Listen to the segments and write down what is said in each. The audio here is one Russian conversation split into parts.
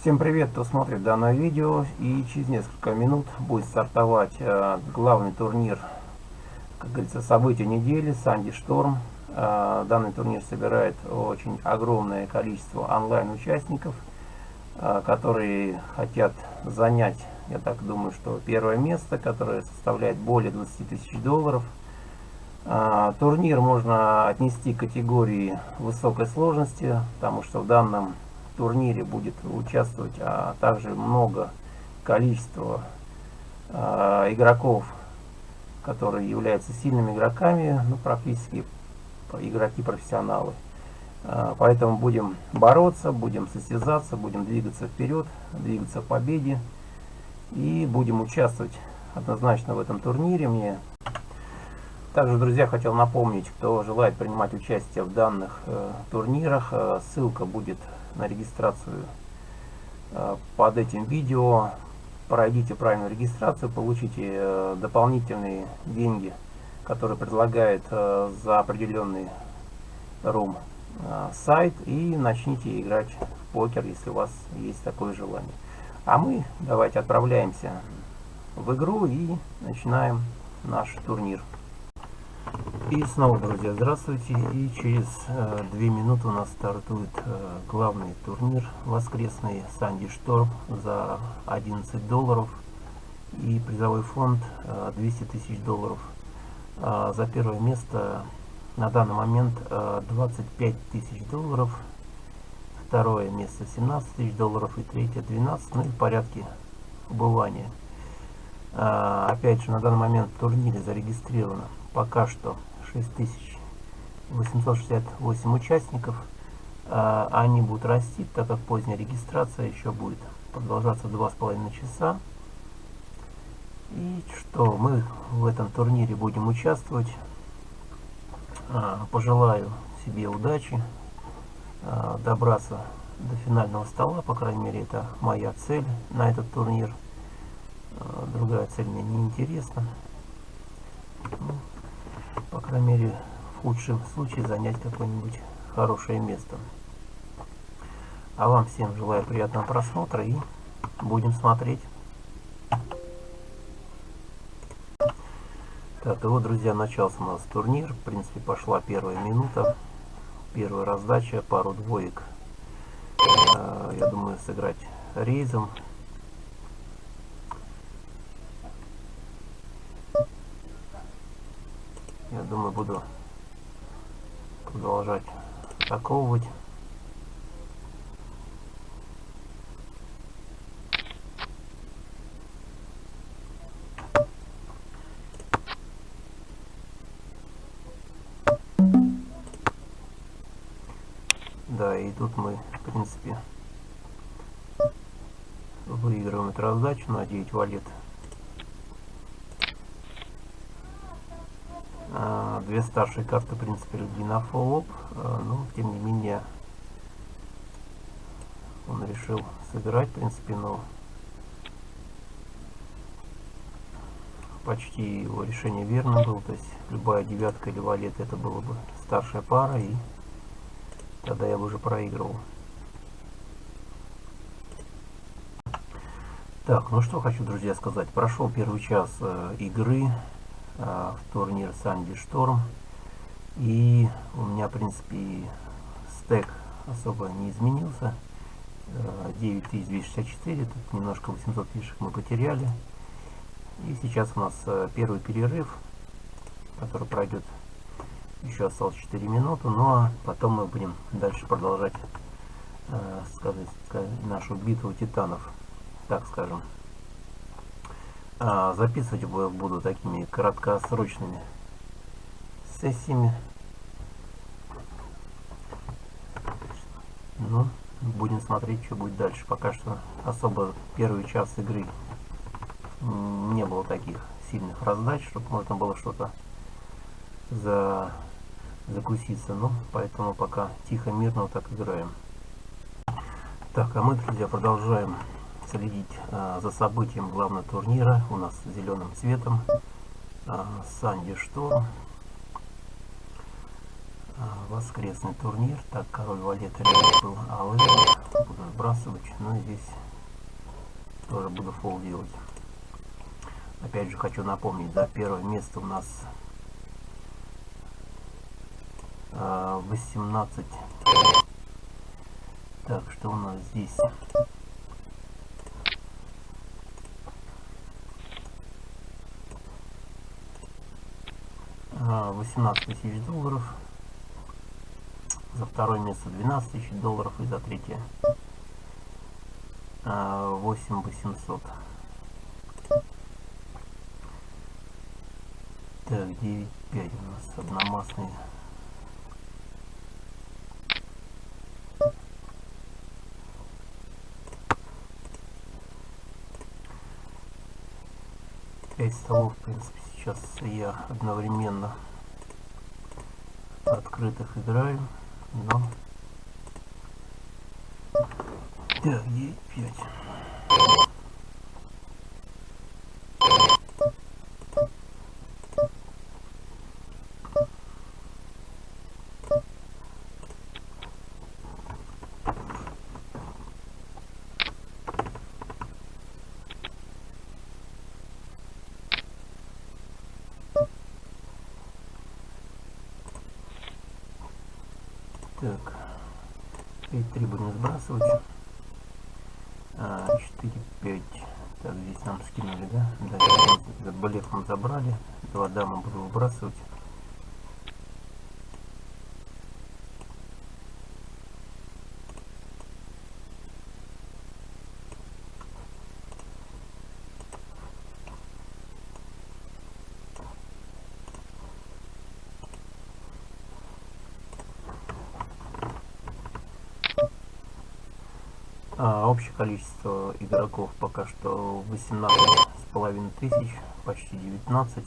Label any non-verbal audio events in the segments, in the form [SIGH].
Всем привет, кто смотрит данное видео и через несколько минут будет стартовать э, главный турнир, как говорится, события недели, Санди Шторм. Э, данный турнир собирает очень огромное количество онлайн участников, э, которые хотят занять, я так думаю, что первое место, которое составляет более 20 тысяч долларов. Э, турнир можно отнести к категории высокой сложности, потому что в данном турнире будет участвовать а также много количества а, игроков, которые являются сильными игроками, ну практически игроки профессионалы. А, поэтому будем бороться, будем состязаться, будем двигаться вперед, двигаться к победе и будем участвовать однозначно в этом турнире. Мне также, друзья, хотел напомнить, кто желает принимать участие в данных э, турнирах, э, ссылка будет на регистрацию э, под этим видео. Пройдите правильную регистрацию, получите э, дополнительные деньги, которые предлагает э, за определенный рум сайт и начните играть в покер, если у вас есть такое желание. А мы давайте отправляемся в игру и начинаем наш турнир. И снова, друзья, здравствуйте. И через э, две минуты у нас стартует э, главный турнир воскресный Санди Шторм за 11 долларов. И призовой фонд э, 200 тысяч долларов. А за первое место на данный момент э, 25 тысяч долларов. Второе место 17 тысяч долларов и третье 12, ну и в порядке убывания. А, опять же, на данный момент в турнире зарегистрировано пока что 6868 участников. А, они будут расти, так как поздняя регистрация еще будет продолжаться 2,5 часа. И что, мы в этом турнире будем участвовать. А, пожелаю себе удачи, а, добраться до финального стола, по крайней мере, это моя цель на этот турнир. Другая цель мне не интересна. По крайней мере, в худшем случае занять какое-нибудь хорошее место. А вам всем желаю приятного просмотра и будем смотреть. Так, и вот, друзья, начался у нас турнир. В принципе, пошла первая минута. Первая раздача, пару двоек. Э, я думаю, сыграть рейзом. Я думаю, буду продолжать атаковывать. Да, и тут мы, в принципе, выигрываем эту раздачу на 9 валет. Две старшие карты, в принципе, люди на фоллоп, а, но, тем не менее, он решил сыграть, в принципе, но почти его решение верно было, то есть любая девятка или валет это было бы старшая пара, и тогда я бы уже проигрывал. Так, ну что хочу, друзья, сказать. Прошел первый час э, игры. А, в турнир Санди Шторм. И у меня, в принципе, стек особо не изменился. 9264, тут немножко 800 фишек мы потеряли. И сейчас у нас э, первый перерыв, который пройдет еще осталось 4 минуты, ну а потом мы будем дальше продолжать э, сказать, сказать, нашу битву титанов, так скажем. А, записывать буду такими краткосрочными сессиями. Ну, будем смотреть, что будет дальше. Пока что особо первый час игры не было таких сильных раздач, чтобы можно было что-то за закуситься. Ну, поэтому пока тихо, мирно вот так играем. Так, а мы, друзья, продолжаем следить а, за событием главного турнира. У нас зеленым цветом а, Санди Шторм. А, воскресный турнир. Так, король валет был алый. Буду сбрасывать. Но здесь тоже буду фол делать. Опять же хочу напомнить, да, первое место у нас 18. А, так, что у нас здесь? А, 18 тысяч долларов. За второе место 12 тысяч долларов и за третье 8 а, 800. Так, 9.5 у нас одномастный. Пять столов, в принципе, сейчас я одновременно открытых играем. Но... Так, 9, 5. А, общее количество игроков пока что 18 с половиной тысяч, почти 19.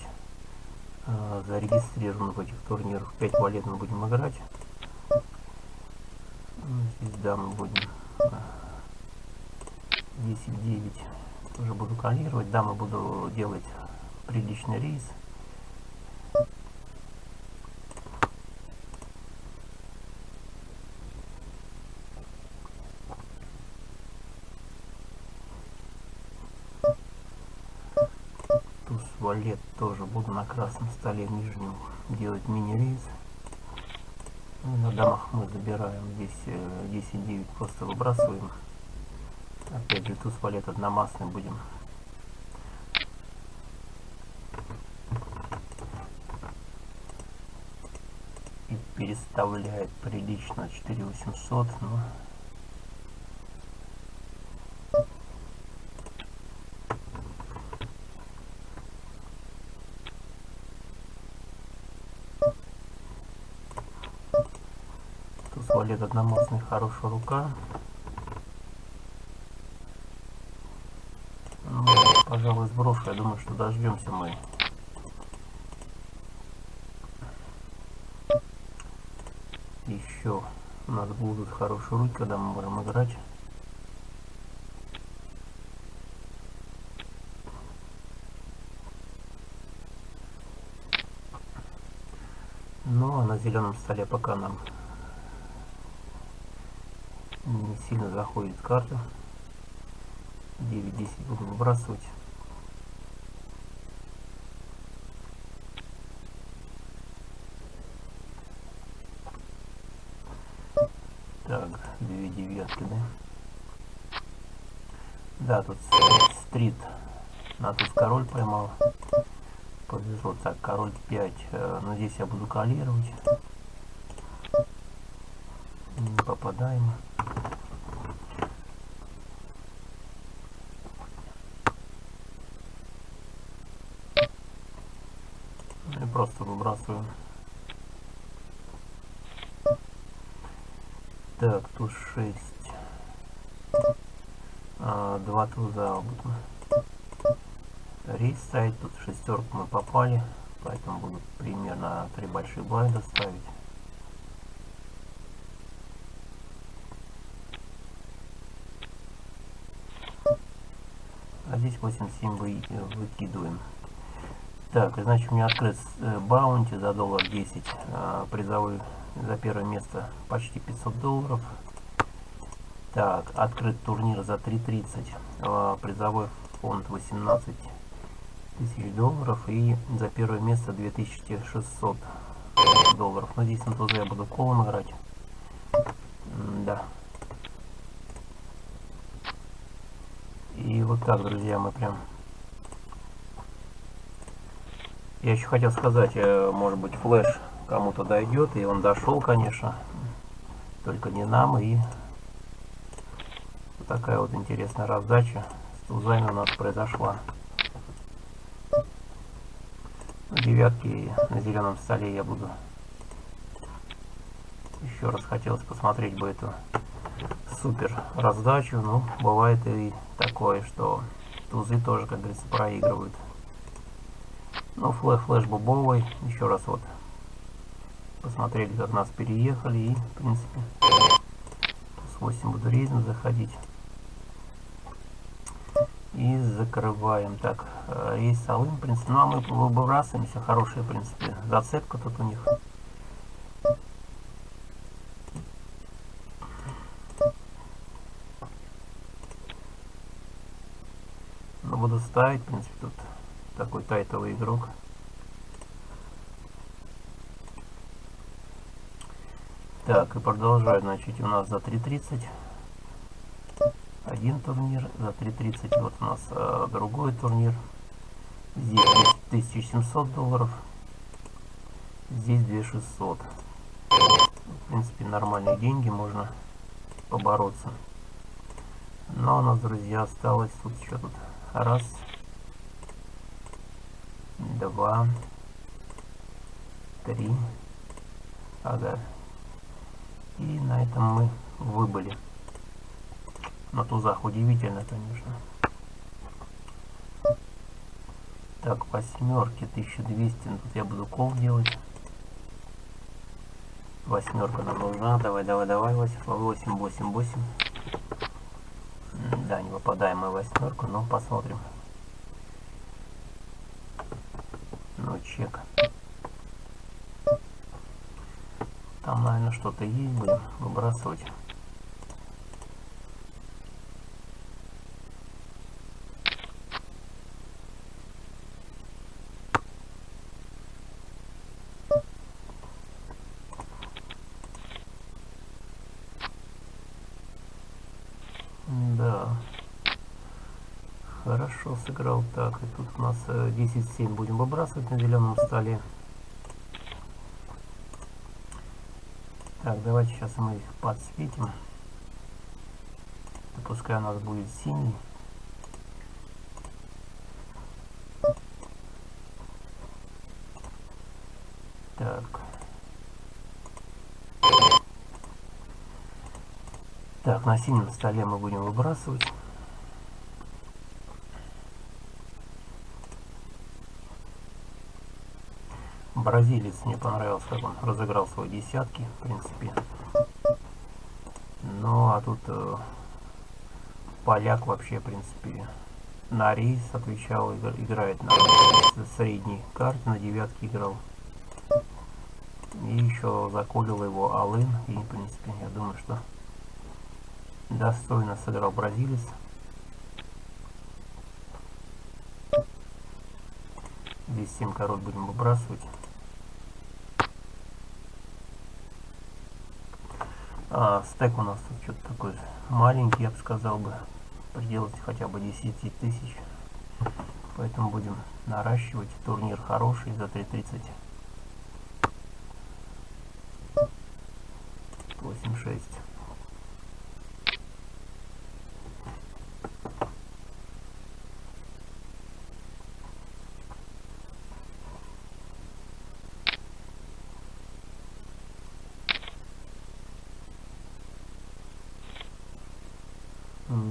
А, зарегистрировано в этих турнирах 5 валет мы будем играть. Здесь да, мы будем 10-9 тоже буду калировать. Да, мы буду делать приличный рейс. Туалет тоже буду на красном столе нижнем делать мини-рейс. Ну, на домах мы забираем здесь 10-9 э, просто выбрасываем. Опять же туз валет одномастный будем. И переставляет прилично 4800, но Туалет одномастный, хорошая рука. Ну, пожалуй, сброшу. Я думаю, что дождемся мы. Еще у нас будут хорошие руки, когда мы будем играть. Ну а на зеленом столе пока нам не сильно заходит карта. 9-10 буду выбрасывать. Так две девятки да? Да тут стрит. На тут король поймал. Повезло так король 5 э, но здесь я буду калировать не попадаем просто выбрасываем. Так, тут 6. А, два туза обычно. Рейс ставить, тут шестерку мы попали, поэтому будут примерно три большие блайда ставить. А здесь 8-7 вы, выкидываем. Так, значит, у меня открыт э, баунти за доллар 10. А, призовой за первое место почти 500 долларов. Так, открыт турнир за 3.30. Э, призовой фонд 18 тысяч долларов и за первое место 2600 долларов. Но здесь на тузе я буду колом играть. Да. И вот так, друзья, мы прям... Я еще хотел сказать, э, может быть, флеш кому-то дойдет, и он дошел, конечно. Только не нам, и такая вот интересная раздача с тузами у нас произошла. Девятки на зеленом столе я буду. Еще раз хотелось посмотреть бы эту супер раздачу. Ну, бывает и такое, что тузы тоже, как говорится, проигрывают. Ну, флэш, флэш бубовый. Еще раз вот посмотрели, как нас переехали. И, в принципе, с 8 буду рейзом заходить. Закрываем. Так, э, рейс Алым, в принципе. Ну, а мы выбрасываемся. Хорошая, в принципе, зацепка тут у них. Но ну, буду ставить, в принципе, тут такой тайтовый игрок. Так, и продолжаю, значит, у нас за 3.30 один турнир, за 3.30 вот у нас э, другой турнир. Здесь 1700 долларов, здесь 2600. В принципе, нормальные деньги, можно побороться. Но у нас, друзья, осталось тут еще тут раз, два, три, ага. И на этом мы выбыли на тузах. Удивительно, конечно. Так, восьмерки 1200. Ну, тут я буду кол делать. Восьмерка нам нужна. Давай, давай, давай. 8, 8, 8, 8. Да, не выпадаем мы восьмерку, но посмотрим. Ну, чек. Там, наверное, что-то есть. Будем выбрасывать. Хорошо сыграл. Так, и тут у нас 10-7 э, будем выбрасывать на зеленом столе. Так, давайте сейчас мы их подсветим. Пускай у нас будет синий. Так. Так, на синем столе мы будем выбрасывать. Бразилец мне понравился, как он разыграл свои десятки, в принципе. Ну, а тут э, поляк вообще, в принципе, на рейс отвечал, играет на средней карте, на девятке играл. И еще заколил его Алын, и, в принципе, я думаю, что достойно сыграл бразилец. Здесь 7 король будем выбрасывать. А, стек у нас тут что-то такой маленький, я бы сказал бы. Приделать хотя бы 10 тысяч. Поэтому будем наращивать. Турнир хороший за 3.30. 8-6.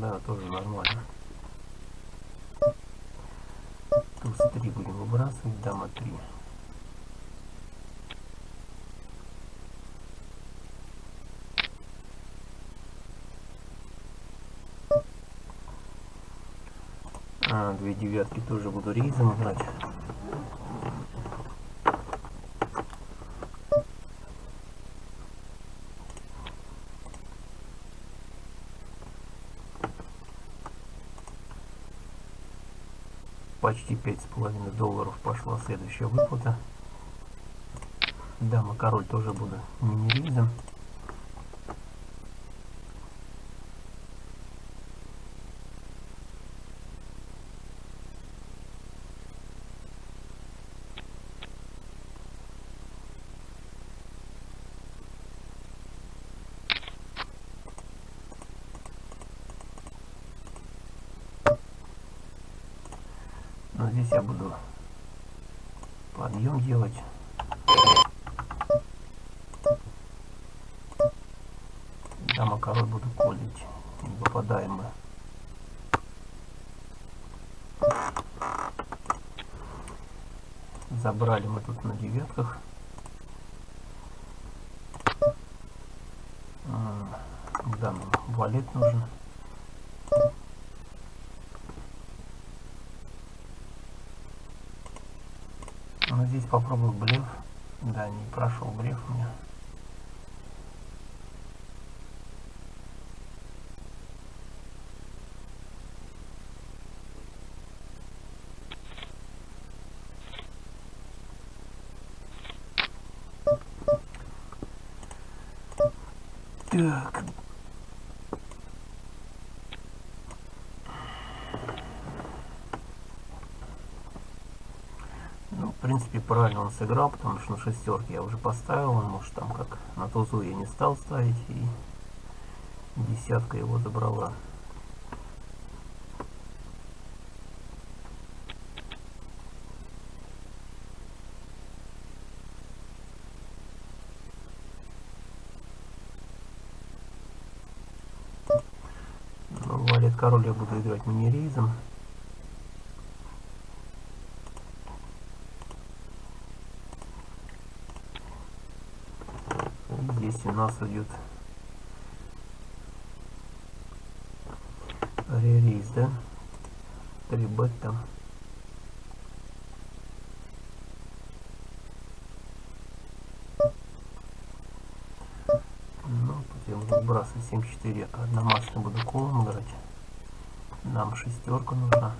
Да, тоже нормально. Туз 3 будем выбрасывать, дама 3. А, две девятки тоже буду рейзом играть. Почти пять с половиной долларов пошла следующая выплата. Дама король тоже буду мини-рейзом. Я буду подъем делать. Дама король буду колить. Не попадаем мы. Забрали мы тут на девятках. Да, нам валет нужен. Ну здесь попробую блеф. Да, не прошел блеф у меня. Так. Ну, в принципе, правильно он сыграл, потому что на шестерке я уже поставил, он может там как на тузу я не стал ставить, и десятка его забрала. валет король я буду играть мини-рейзом. Здесь у нас идет ререйз, да? 3 бет там. Ну, тут я буду выбрасывать 7-4. Одномастно буду колом играть. Нам шестерка нужна.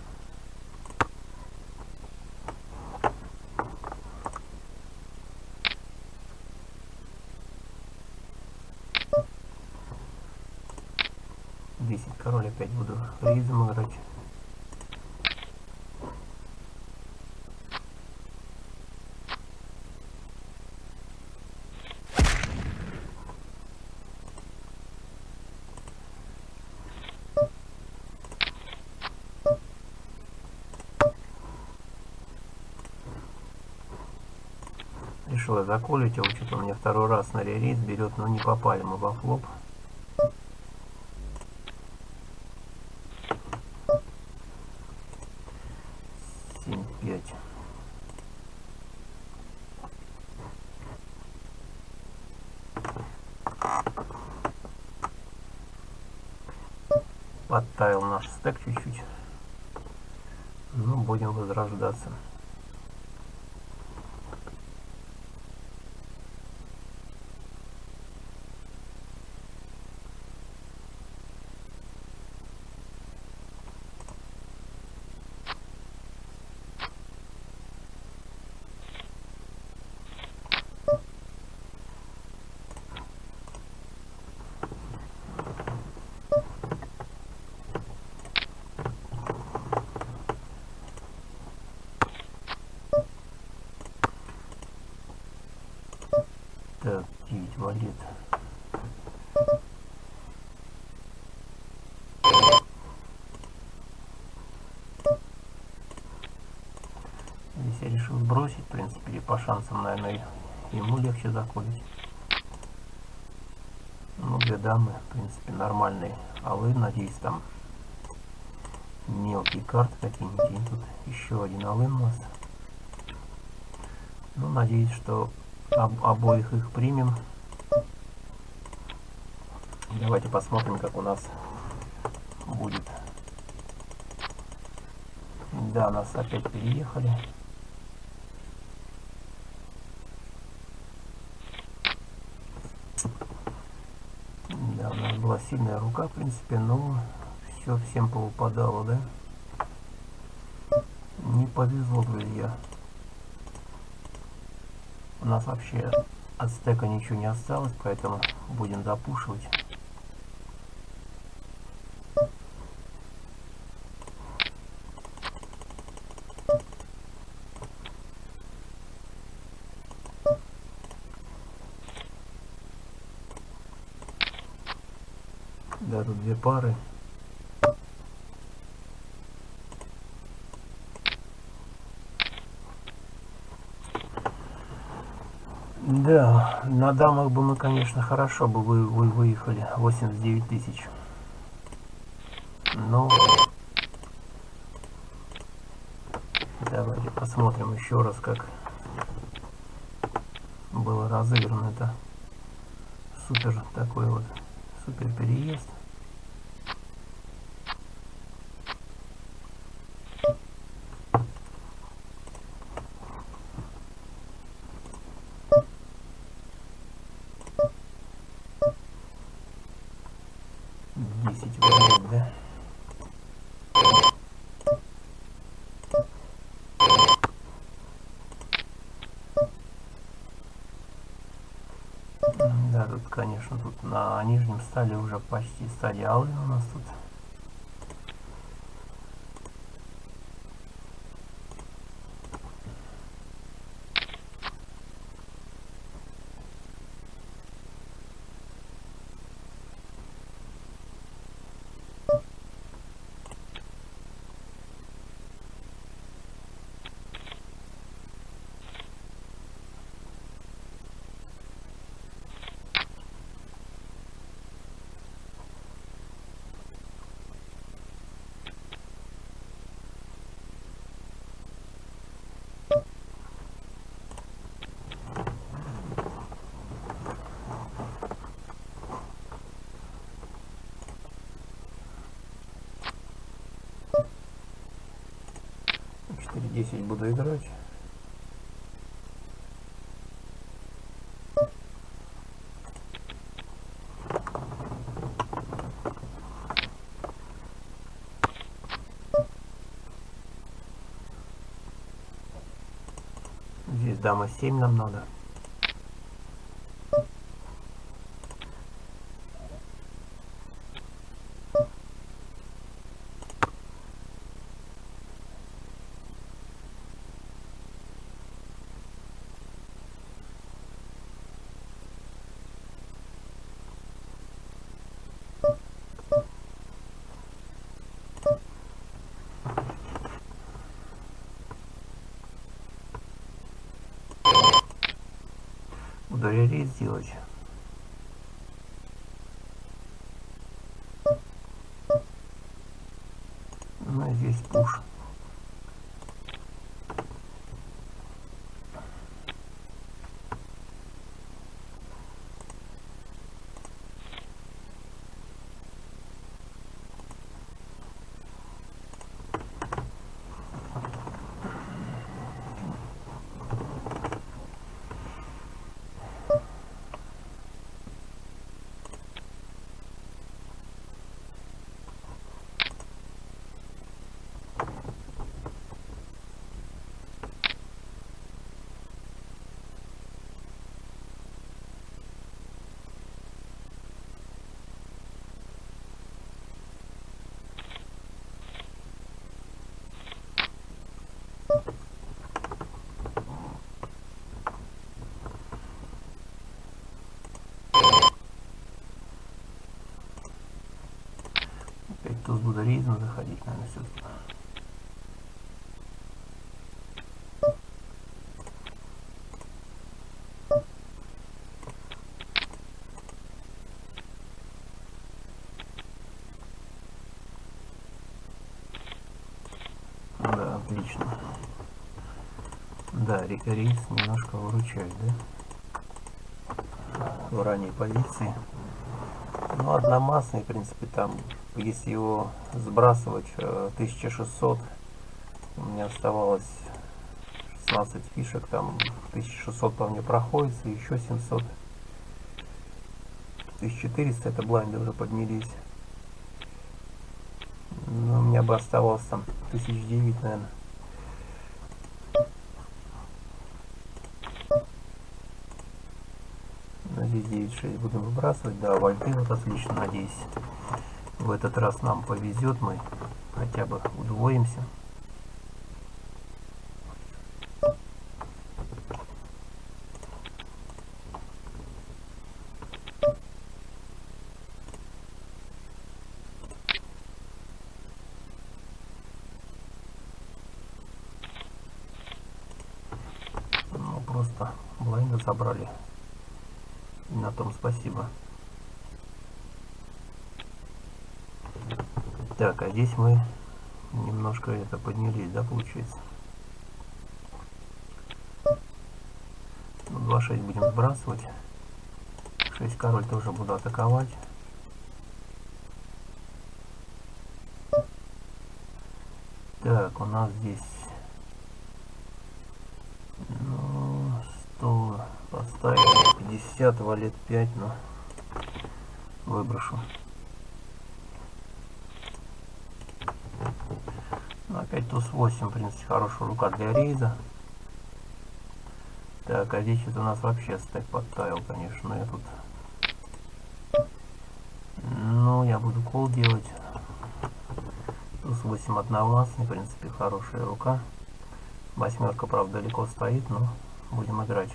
Десять король опять буду рейзом играть. Я заколить его, что-то у меня второй раз на ререйс берет, но не попали мы во флоп. Семь, пять. Подтаял наш стек чуть-чуть. Ну, будем возрождаться. Так, 9 валет. Здесь я решил сбросить, в принципе, и по шансам, наверное, ему легче заколить. Ну, две дамы, в принципе, нормальные. А вы, надеюсь, там мелкие карты какие-нибудь. Тут еще один алын у нас. Ну, надеюсь, что об, обоих их примем. Давайте посмотрим, как у нас будет. Да, нас опять переехали. Да, у нас была сильная рука, в принципе, но все всем повыпадало, да? Не повезло, друзья. У нас вообще от стека ничего не осталось, поэтому будем запушивать. Да, тут две пары. Да, на дамах бы мы, конечно, хорошо бы вы, вы выехали. 89 тысяч. Но... Давайте посмотрим еще раз, как было разыграно это супер такой вот супер переезд. Десять вариант, да? Да, тут, конечно, тут на нижнем стали уже почти стадия алый у нас тут. Четыре десять буду играть. Здесь дама 7 нам надо. Релиз сделать. Ну, здесь пуш. Туз буду рейзом заходить, наверное, все-таки. Да, отлично. Да, ре- рейс немножко выручает, да? В ранней позиции. Ну, одномастный, в принципе, там, если его сбрасывать э, 1600 у меня оставалось 16 фишек там 1600 по мне проходится еще 700 1400 это блайнды уже поднялись. Но у меня бы оставалось там 1009 наверное ну, здесь 9.6 будем выбрасывать. Да вольты вот отлично надеюсь. В этот раз нам повезет, мы хотя бы удвоимся. Ну, просто блайнда забрали. И на том спасибо. Так, а здесь мы немножко это поднялись, да, получается? Ну, 2-6 будем сбрасывать. 6 король тоже буду атаковать. Так, у нас здесь ну, 100 поставим, 50, валет 5, но выброшу. Ну, опять туз 8, в принципе, хорошая рука для рейда. Так, а здесь это у нас вообще стек подтаял, конечно, но я тут... Ну, я буду кол делать. Туз 8 одновластный, в принципе, хорошая рука. Восьмерка, правда, далеко стоит, но будем играть.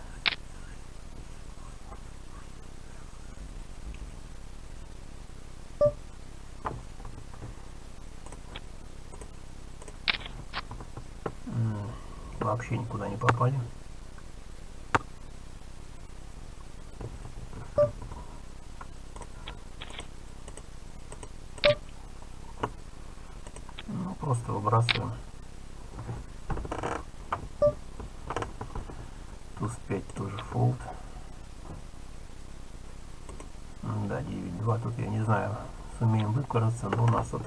Вообще никуда не попали. Ну, просто выбрасываем. Туз 5 тоже фолд. Да, 9-2 тут я не знаю, сумеем выкраться, но у нас вот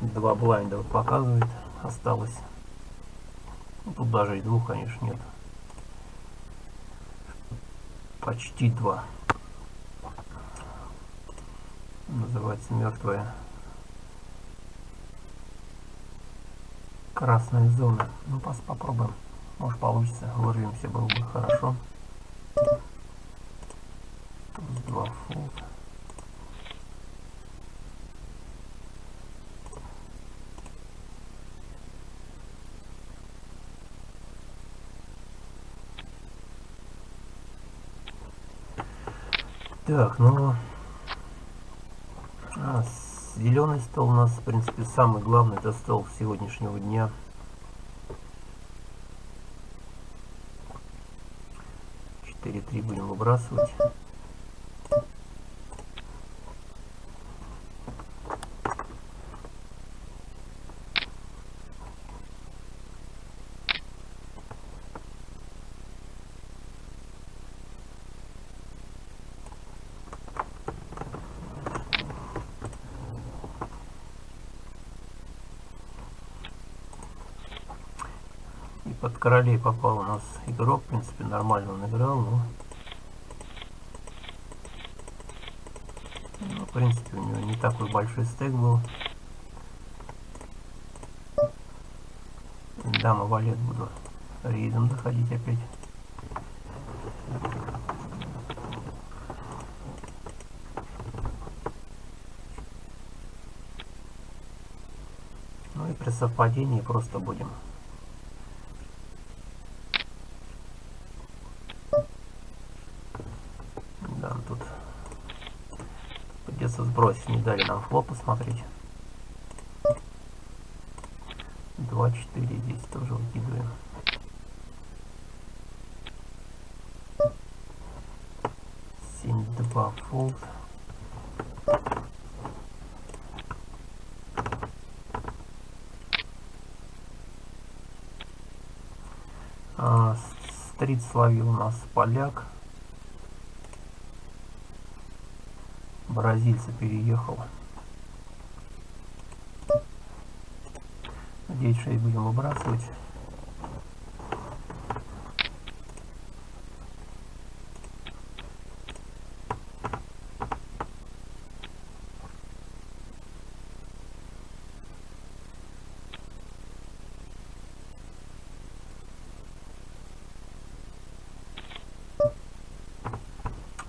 два блайнда показывает, осталось. Даже и двух, конечно, нет. Почти два. Называется мертвая красная зона. Ну, пос попробуем. Может получится. Вырвемся, было бы хорошо. Тут два фолд. Так, ну... А, зеленый стол у нас, в принципе, самый главный, это стол сегодняшнего дня. Четыре три будем выбрасывать. под королей попал у нас игрок, в принципе, нормально он играл, но... Ну, в принципе, у него не такой большой стек был. Дама валет буду рейдом заходить опять. Ну и при совпадении просто будем сбросить. Не дали нам флоп посмотреть. 2-4 здесь тоже выкидываем. Семь два фолд. А, стрит словил у нас поляк. бразильца переехал. Надеюсь, что и будем выбрасывать.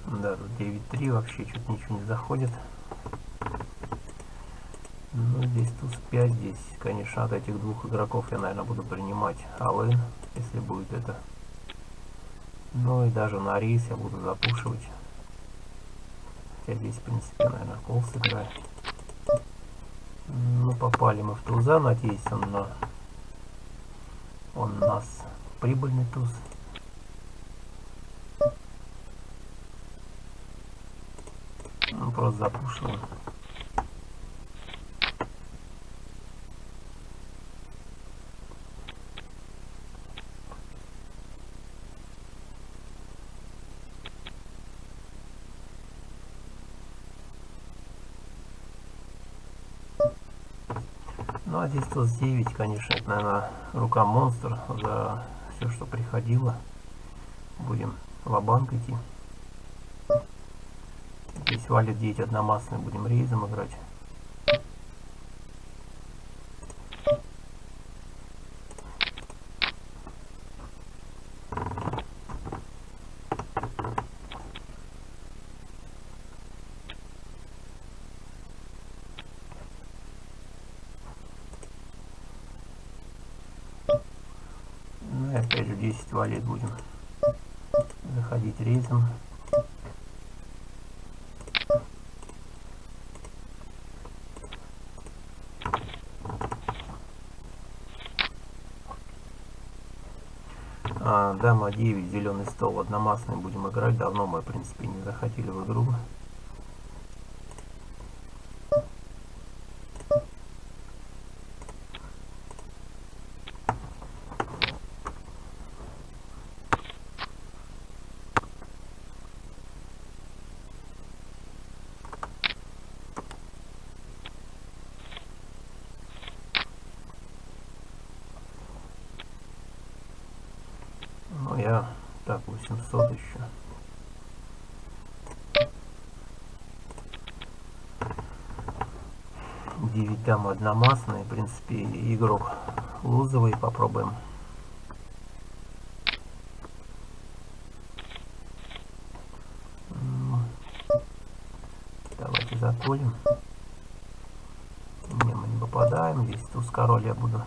Да, тут 9.3 вообще чуть заходит. Ну, здесь туз 5, здесь, конечно, от этих двух игроков я, наверное, буду принимать алын, если будет это. Ну и даже на рейс я буду запушивать. Хотя здесь, в принципе, наверное, кол сыграет. Ну, попали мы в туза, надеюсь, он, на... он у нас прибыльный туз. Ну, просто запушиваем. Ну а здесь туз 9, конечно, это, наверное, рука монстр за все, что приходило. Будем ва-банк идти. Валит 9 одномастный, будем рейзом играть. Ну и опять же 10 валет будем заходить рейзом. А, дама 9, зеленый стол, одномастный будем играть. Давно мы, в принципе, не заходили в игру. Ну я так 800 еще. Девять дам одномастные, в принципе, игрок лузовый, попробуем. Давайте заколем. Не, мы не попадаем. Здесь туз король я буду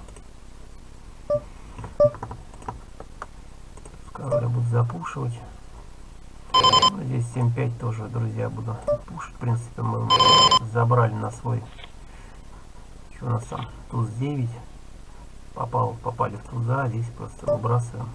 Король я буду запушивать. Ну, здесь 7-5 тоже, друзья, буду пушить. В принципе, мы забрали на свой... Там? Туз 9. Попал, попали в туза, здесь просто выбрасываем.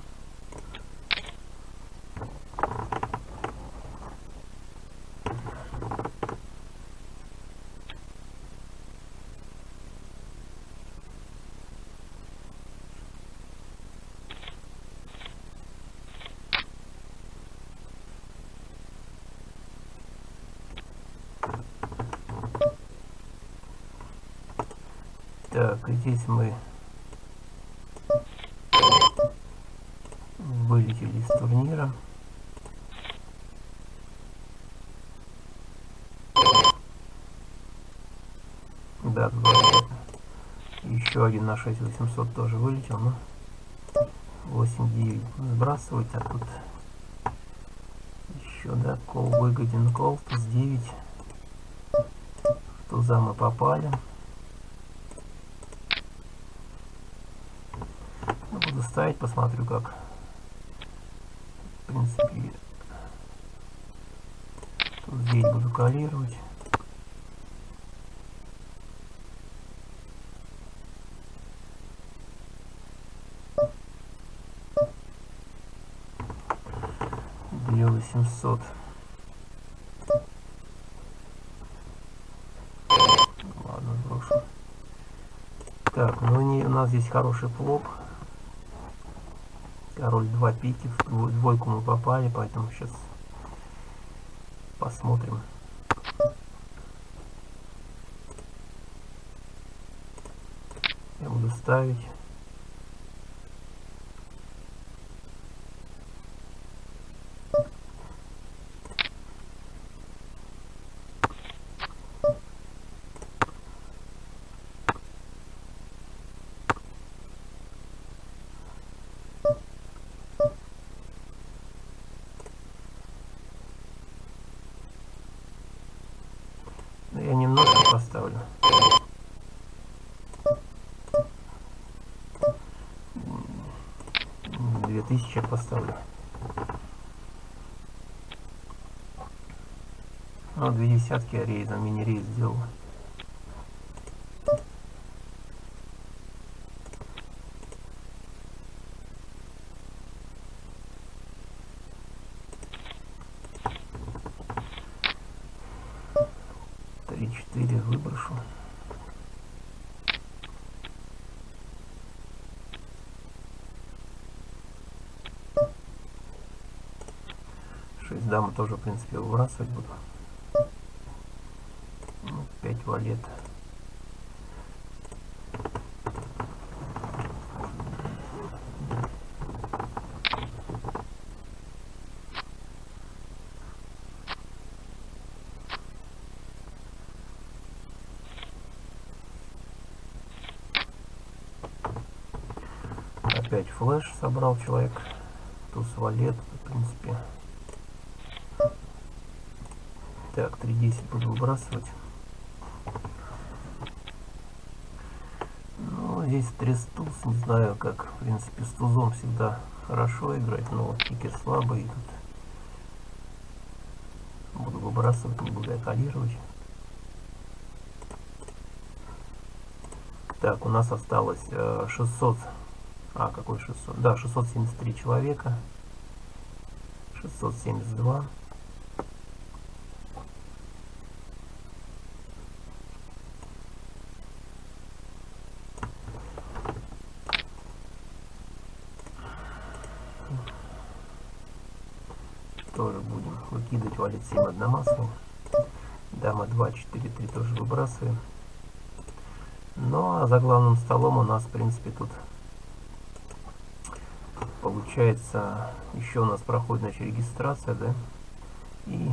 Так, здесь мы вылетели из турнира. Да, вообще еще один на 6800 тоже вылетел, но 8-9 сбрасывать, а тут еще, да, кол выгоден, кол, туз 9. В туза мы попали. Ставить, посмотрю как. В принципе, тут здесь буду калировать. Две восемьсот. Ладно, брошу. Так, ну не, у нас здесь хороший флоп. Король 2 пики, в дво- двойку мы попали, поэтому сейчас посмотрим. Я буду ставить. Поставлю. Ну, две десятки я рейзом, мини-рейз сделал. Три-четыре выброшу. Шесть дамы тоже, в принципе, выбрасывать буду. Ну, пять валет. Опять флеш собрал человек. Туз валет, в принципе. Так, 3.10 буду выбрасывать. Ну, здесь трес туз, не знаю, как, в принципе, с тузом всегда хорошо играть, но кикер слабый. Тут буду выбрасывать, не буду экалировать. Так, у нас осталось 600 э, а, какой 600? Да, 673 человека. 672. Тоже будем выкидывать, валить 7 одномастный. Дама 2, 4, 3 тоже выбрасываем. Ну а за главным столом у нас, в принципе, тут получается еще у нас проходит значит, регистрация да и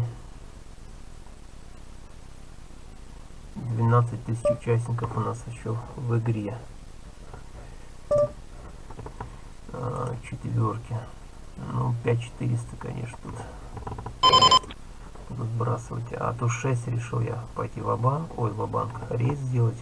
12 тысяч участников у нас еще в игре а, четверки ну 5400 конечно тут буду сбрасывать. А то 6 решил я пойти в банк ой в банк рейс сделать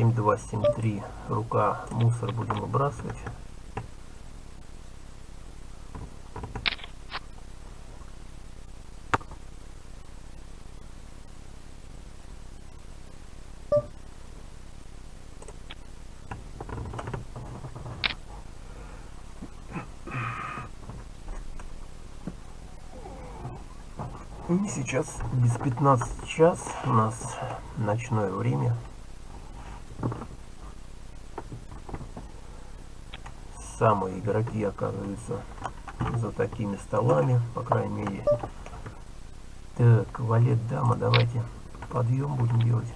7273 рука мусор будем выбрасывать. И сейчас без 15 час у нас ночное время. Самые игроки оказываются за такими столами, по крайней мере. Так, валет, дама, давайте подъем будем делать.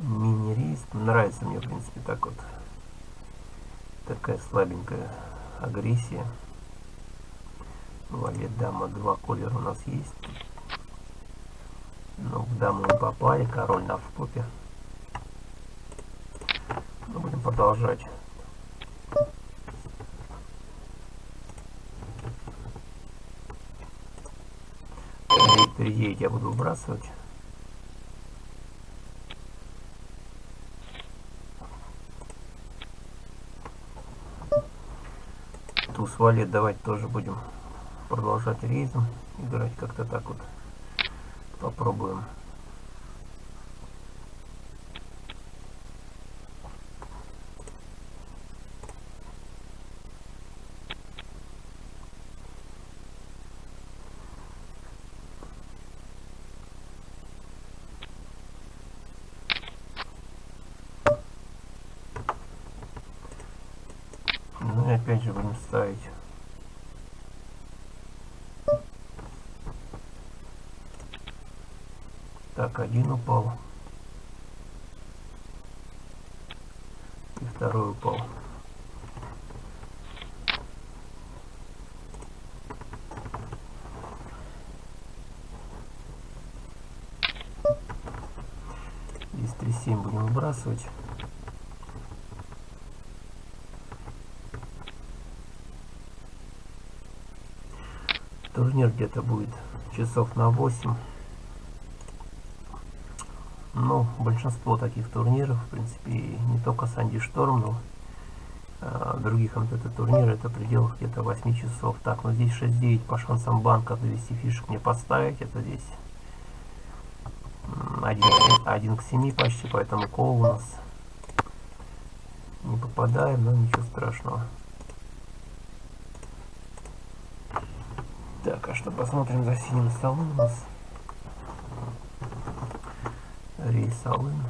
Мини-рейс. Нравится мне, в принципе, так вот. Такая слабенькая агрессия. Валет, дама, два колера у нас есть. Ну, в даму мы попали, король на будем продолжать. Переедет я буду выбрасывать. Туз валет давайте тоже будем продолжать рейзом играть как-то так вот попробуем один упал. И второй упал. Здесь 3,7 будем выбрасывать. Турнир где-то будет часов на 8. Ну, большинство таких турниров, в принципе, не только Санди Шторм, но а, других МТТ турниров, это в пределах где-то 8 часов. Так, ну здесь 6-9 по шансам банка довести фишек не поставить, это здесь 1, 1 к 7 почти, поэтому кол у нас не попадаем, но ничего страшного. Так, а что посмотрим за синим столом у нас? Рейсовым.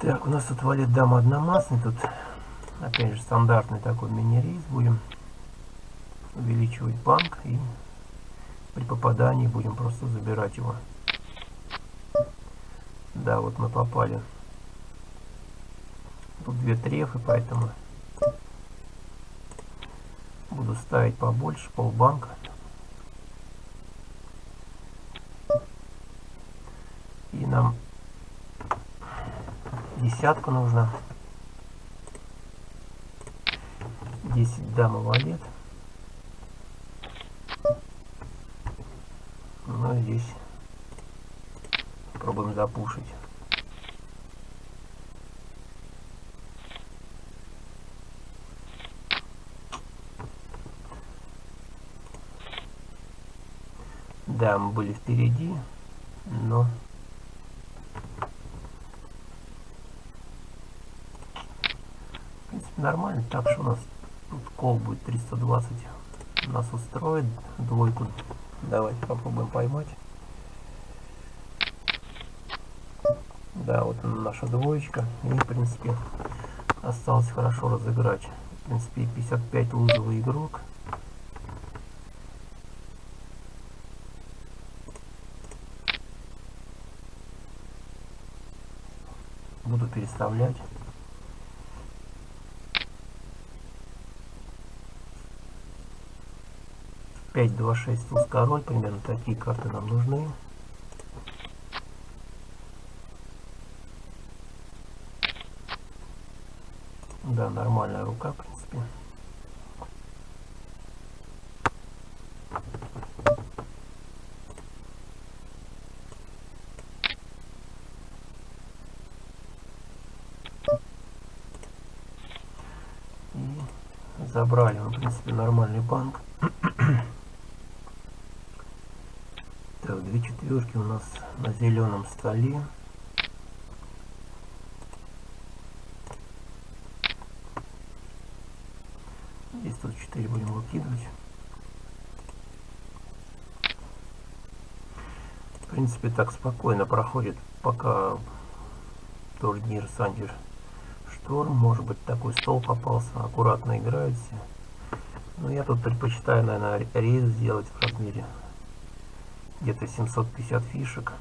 Так, у нас тут валит дама одномастный, тут опять же стандартный такой мини-рейс будем увеличивать банк и при попадании будем просто забирать его. Да, вот мы попали. Тут две трефы, поэтому буду ставить побольше, полбанка. И нам десятку нужно. 10 дама валет. Ну и здесь пробуем запушить. Да, мы были впереди, но... В принципе, нормально. Так что у нас тут кол будет 320 нас устроит. Двойку Давайте попробуем поймать. Да, вот наша двоечка. И, в принципе, осталось хорошо разыграть. В принципе, 55 лузовый игрок. Буду переставлять. 5, 2, 6 туз король, примерно такие карты нам нужны. Да, нормальная рука, в принципе. И забрали, в принципе, нормальный банк. две четверки у нас на зеленом столе. Здесь тут 4 будем выкидывать. В принципе, так спокойно проходит, пока турнир Сандер Шторм. Может быть, такой стол попался, аккуратно играет все. Но я тут предпочитаю, наверное, рейс сделать в размере где-то 750 фишек.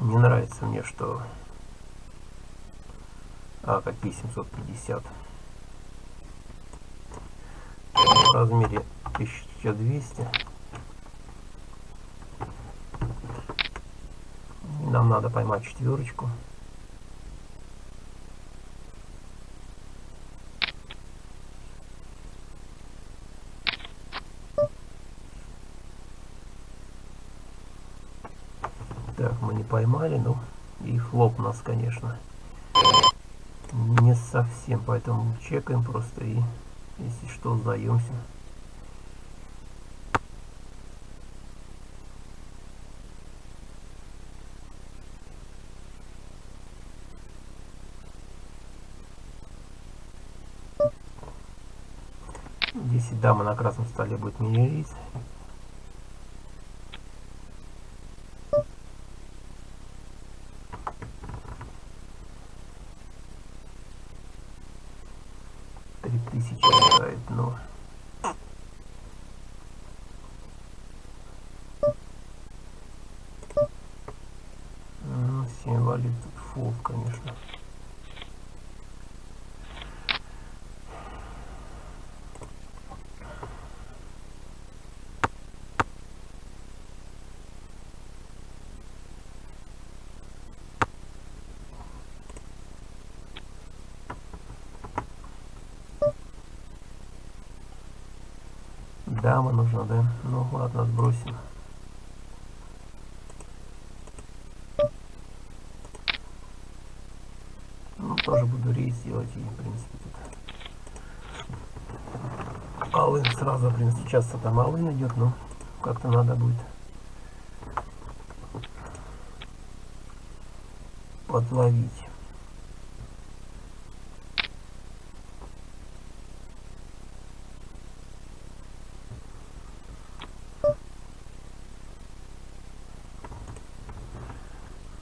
Не нравится мне, что... А, какие 750? В размере 1200. Нам надо поймать четверочку. Так, мы не поймали, ну и хлоп у нас, конечно, не совсем, поэтому чекаем просто и Если что, сдаемся. И дама на красном столе будет мини-рейс. Три тысячи играет, но... Ну, 7 валют тут фол, конечно. Дама нужна, да? Ну ладно, сбросим. Ну, тоже буду рейс делать и, в принципе, тут... Алын сразу, в принципе, сейчас там Алын идет, но как-то надо будет подловить.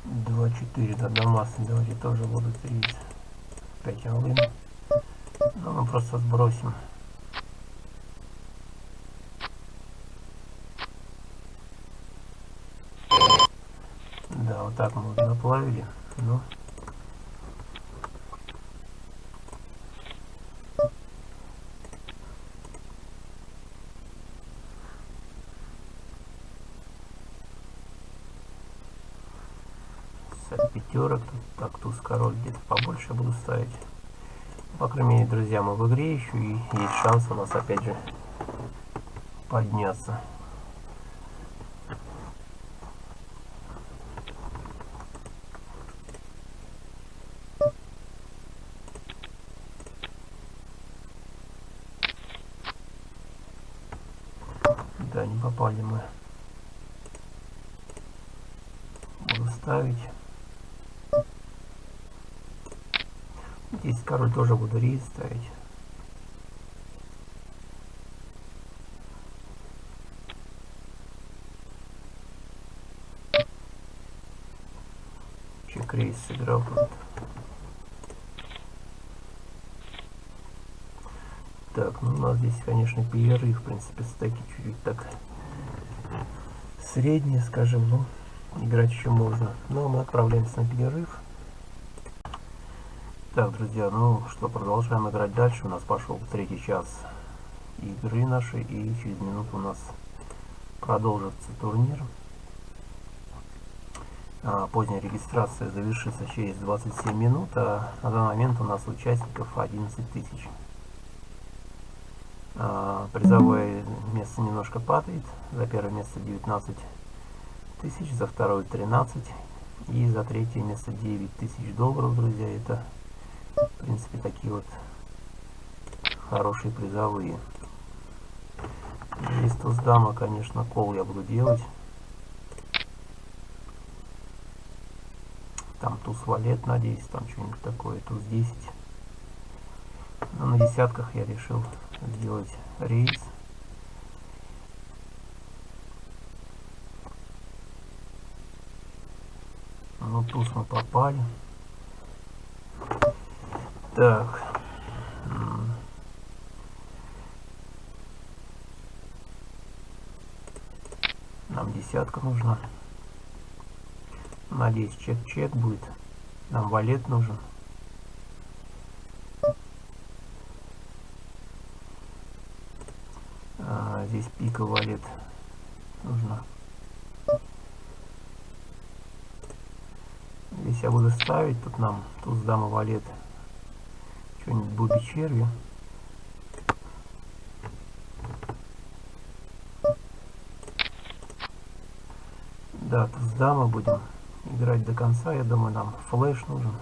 Два четыре до Дамаса давайте тоже будут рейс. Опять алын. Но мы просто сбросим. Да, вот так мы заплавили. Ну. Так, туз король где-то побольше буду ставить. По крайней мере, друзья, мы в игре еще и есть шанс у нас опять же подняться. Да, не попали мы. Буду ставить. Король тоже буду рейс ставить. Чек рейс сыграл. Так, ну у нас здесь, конечно, перерыв, в принципе, стеки чуть-чуть так средние, скажем, но играть еще можно. Но мы отправляемся на перерыв. Так, друзья, ну что, продолжаем играть дальше. У нас пошел третий час игры нашей, и через минуту у нас продолжится турнир. А, поздняя регистрация завершится через 27 минут, а на данный момент у нас участников 11 тысяч. А, призовое место немножко падает. За первое место 19 тысяч, за второе 13 и за третье место 9 тысяч долларов, друзья. Это в принципе, такие вот хорошие призовые. Здесь туз дама, конечно, кол я буду делать. Там туз валет, надеюсь, там что-нибудь такое, туз 10. Но на десятках я решил сделать рейс. Ну, туз мы попали. Так. Нам десятка нужна. Надеюсь, чек-чек будет. Нам валет нужен. А, здесь пика валет нужна. Здесь я буду ставить, тут нам туз дама валет что-нибудь Бобби Черви. Да, с дамы будем играть до конца. Я думаю, нам флеш нужен.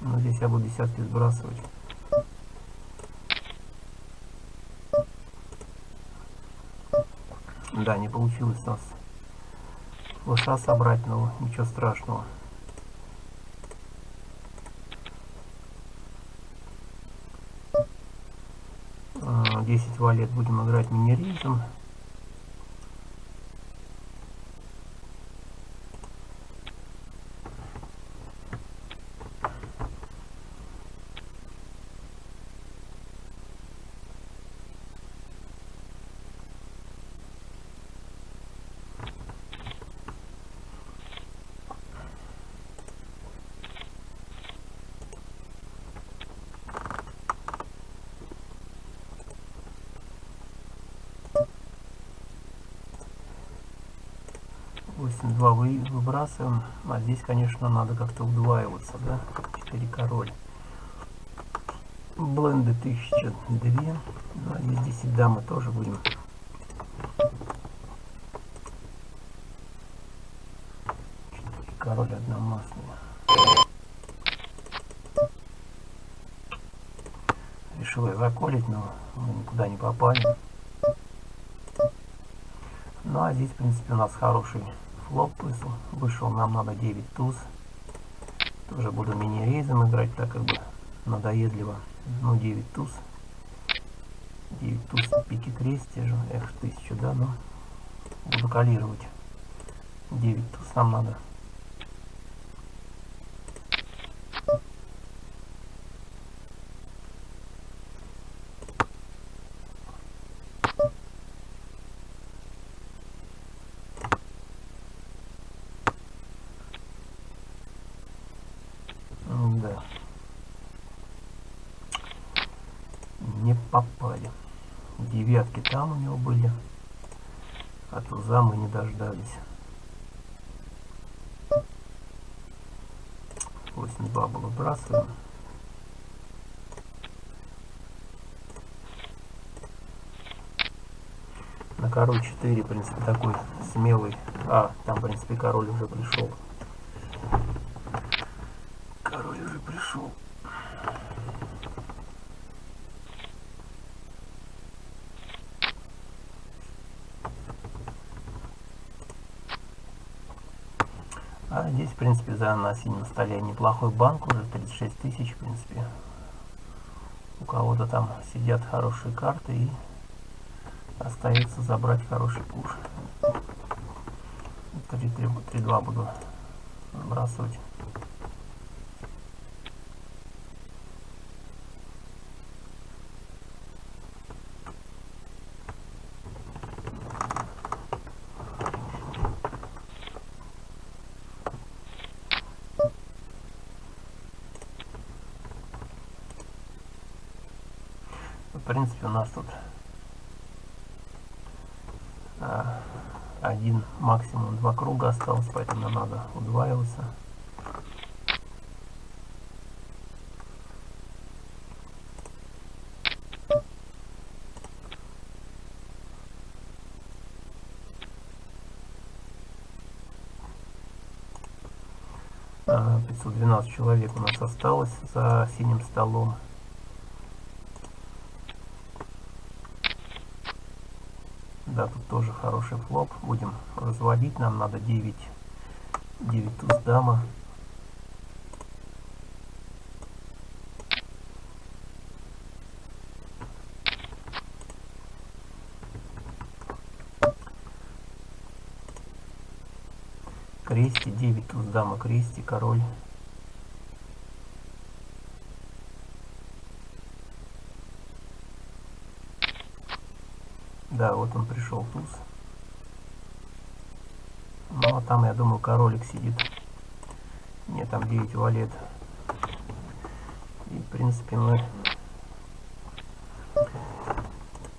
Но здесь я буду десятки сбрасывать. Да, не получилось у нас лоша собрать, но ничего страшного. Десять валет будем играть минеризм. 8-2 вы, выбрасываем. А здесь, конечно, надо как-то удваиваться, да? 4 король. Бленды 1002. Ну, а здесь 10 дамы тоже будем. король одномастный. Решил я заколить, но мы никуда не попали. Ну а здесь, в принципе, у нас хороший флоп вышел. Нам надо 9 туз. Тоже буду мини-рейзом играть, так как бы надоедливо. Ну, 9 туз. 9 туз пики кресте же. Эх, 1000, да, но буду калировать. 9 туз нам надо. попали. Девятки там у него были, а туза мы не дождались. 8-2 было выбрасываем. На король 4, в принципе, такой смелый. А, там, в принципе, король уже пришел. Король уже пришел. А здесь, в принципе, за на синем столе неплохой банк, уже 36 тысяч, в принципе. У кого-то там сидят хорошие карты и остается забрать хороший пуш. 3-2 буду сбрасывать. В принципе, у нас тут а, один, максимум два круга осталось, поэтому надо удваиваться. 512 человек у нас осталось за синим столом. Да, тут тоже хороший флоп. Будем разводить. Нам надо 9, 9 туз дама. Крести, 9 туз дама, крести, король. Да, вот он пришел туз. Там, я думаю, королик сидит. Нет, там 9 валет. И, в принципе, мы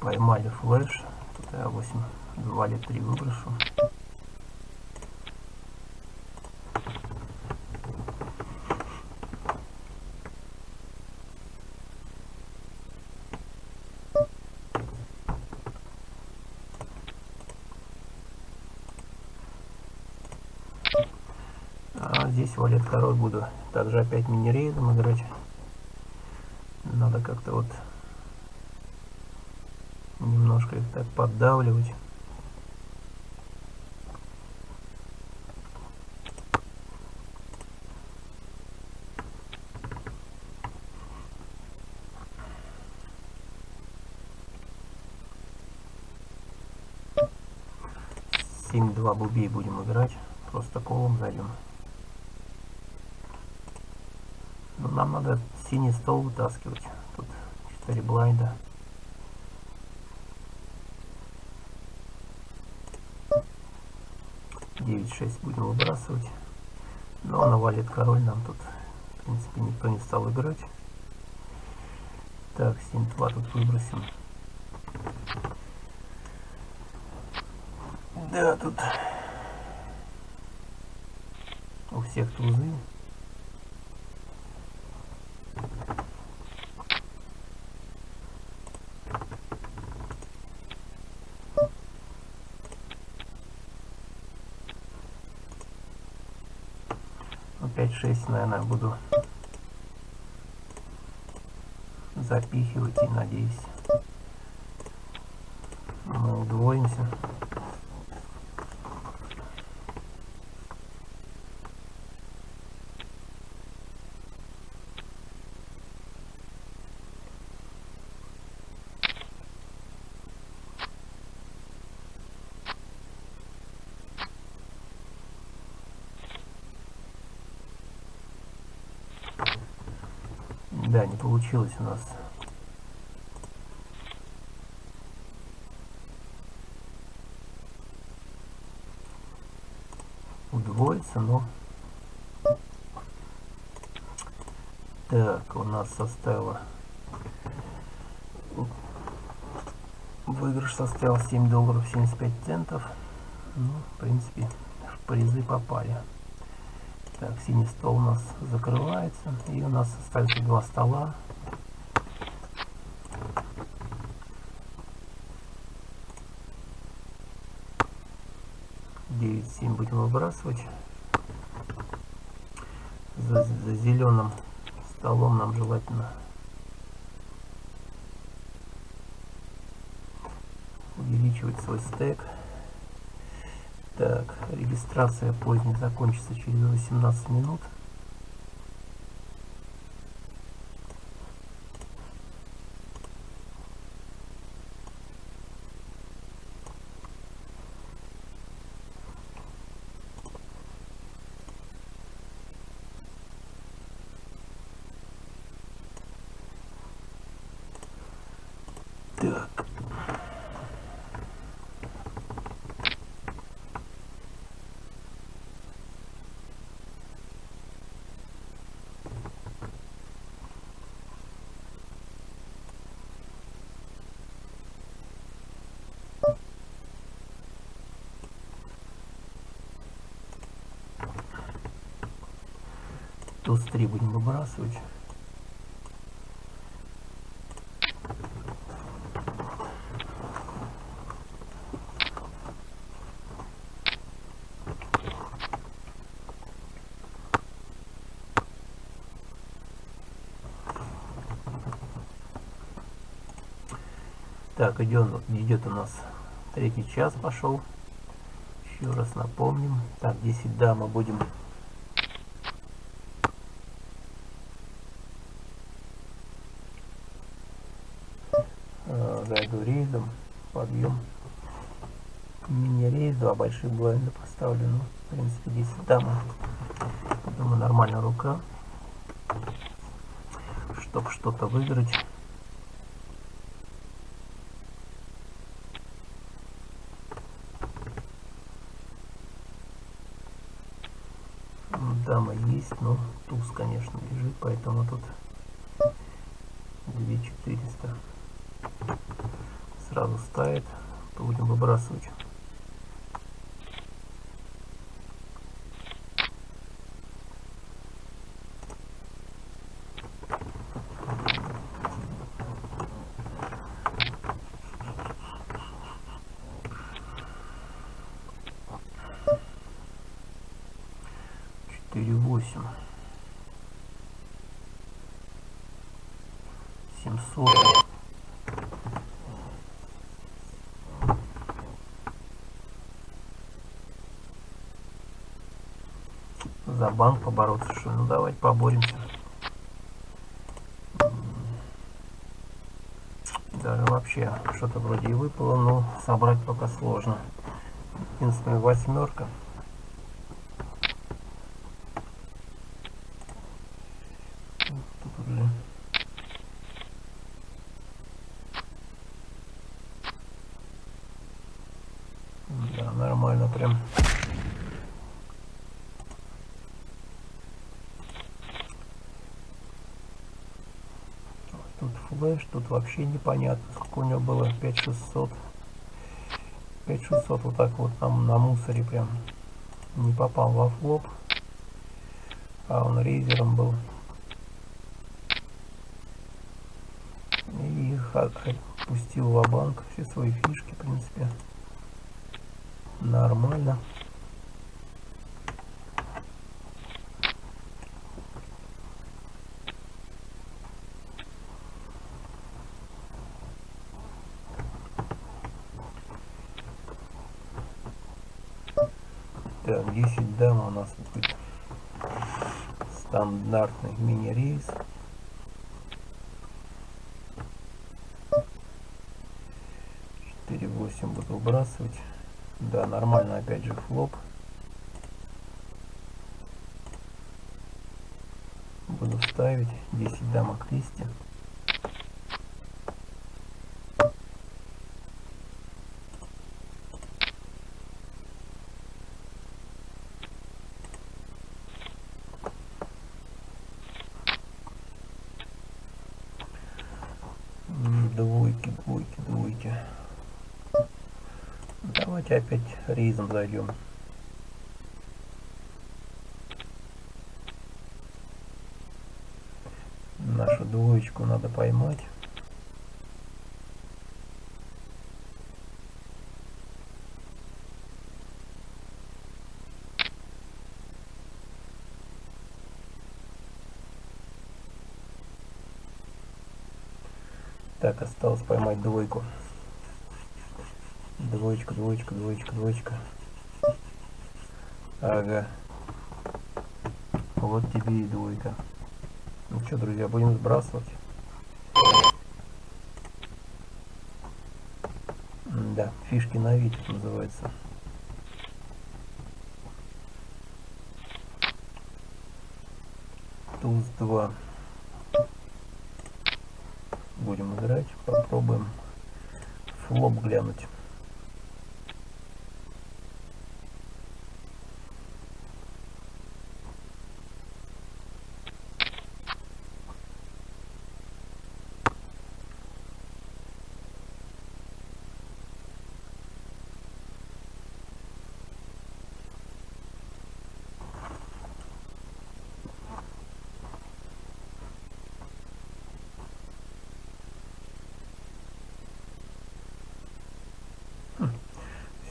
поймали флеш. Тут я 8 валет 3 выброшу. всего лет второй буду также опять мини-рейдом играть. Надо как-то вот немножко их так поддавливать. Семь два бубей будем играть, просто колом зайдем. Нам надо синий стол вытаскивать. Тут 4 блайнда. Девять шесть будем выбрасывать. Но навалит король нам тут. В принципе, никто не стал играть. Так, 7-2 тут выбросим. Да, тут у всех тузы. Опять 6, наверное, буду запихивать и надеюсь мы удвоимся. Да, не получилось у нас. Удвоиться, но... Так, у нас составило... Выигрыш составил 7 долларов 75 центов. Ну, в принципе, в призы попали. Так, синий стол у нас закрывается. И у нас остается два стола. Девять семь будем выбрасывать. За, за зеленым столом нам желательно увеличивать свой стек. Так, регистрация поздняя закончится через 18 минут. Так. 3 будем выбрасывать. Так, идет, идет у нас третий час пошел. Еще раз напомним. Так, 10 да, мы будем зайду рейдом, подъем. Мини-рейс, два больших блайнда поставлены. В принципе, 10 дам. Думаю, нормальная рука. Чтоб что-то выиграть. Дама есть, но туз, конечно, лежит, поэтому тут 2400 сразу ставит, то будем выбрасывать. Четыре восемь. Семьсот. за банк побороться, что ну давайте поборемся. Даже вообще что-то вроде и выпало, но собрать пока сложно. единственная восьмерка. Тут уже Да, нормально прям. Тут флеш, тут вообще непонятно, сколько у него было, 5600. 5600 вот так вот там на мусоре прям не попал во флоп. А он рейзером был. И их отпустил в банк все свои фишки, в принципе. Нормально. Так, 10 дам у нас будет стандартный мини-рейс. Четыре восемь буду выбрасывать. Да, нормально опять же флоп. Буду ставить 10 дамок 200. Двойки, двойки, двойки. Давайте опять рейзом зайдем. Нашу двоечку надо поймать. Так, осталось поймать двойку. Двоечка, двоечка, двоечка, двоечка. Ага. Вот тебе и двойка. Ну что, друзья, будем сбрасывать. Да, фишки на вид называется. Туз 2. Будем играть, попробуем флоп глянуть.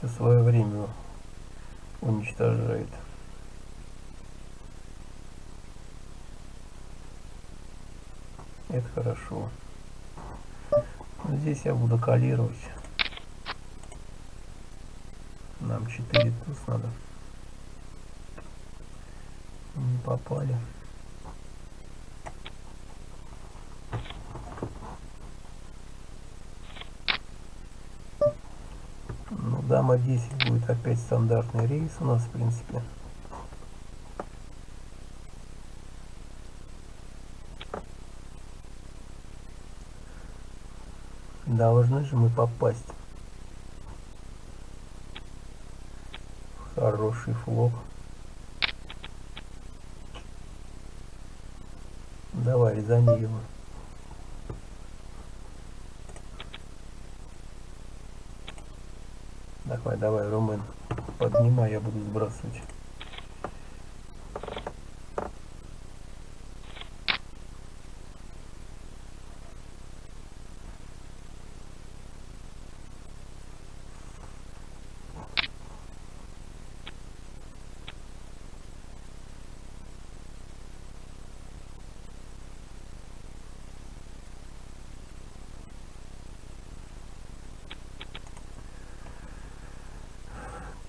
все свое время уничтожает. Это хорошо. Здесь я буду калировать. Нам 4 туз надо. Не попали. 10 будет опять стандартный рейс у нас в принципе. Должны же мы попасть. Хороший флоп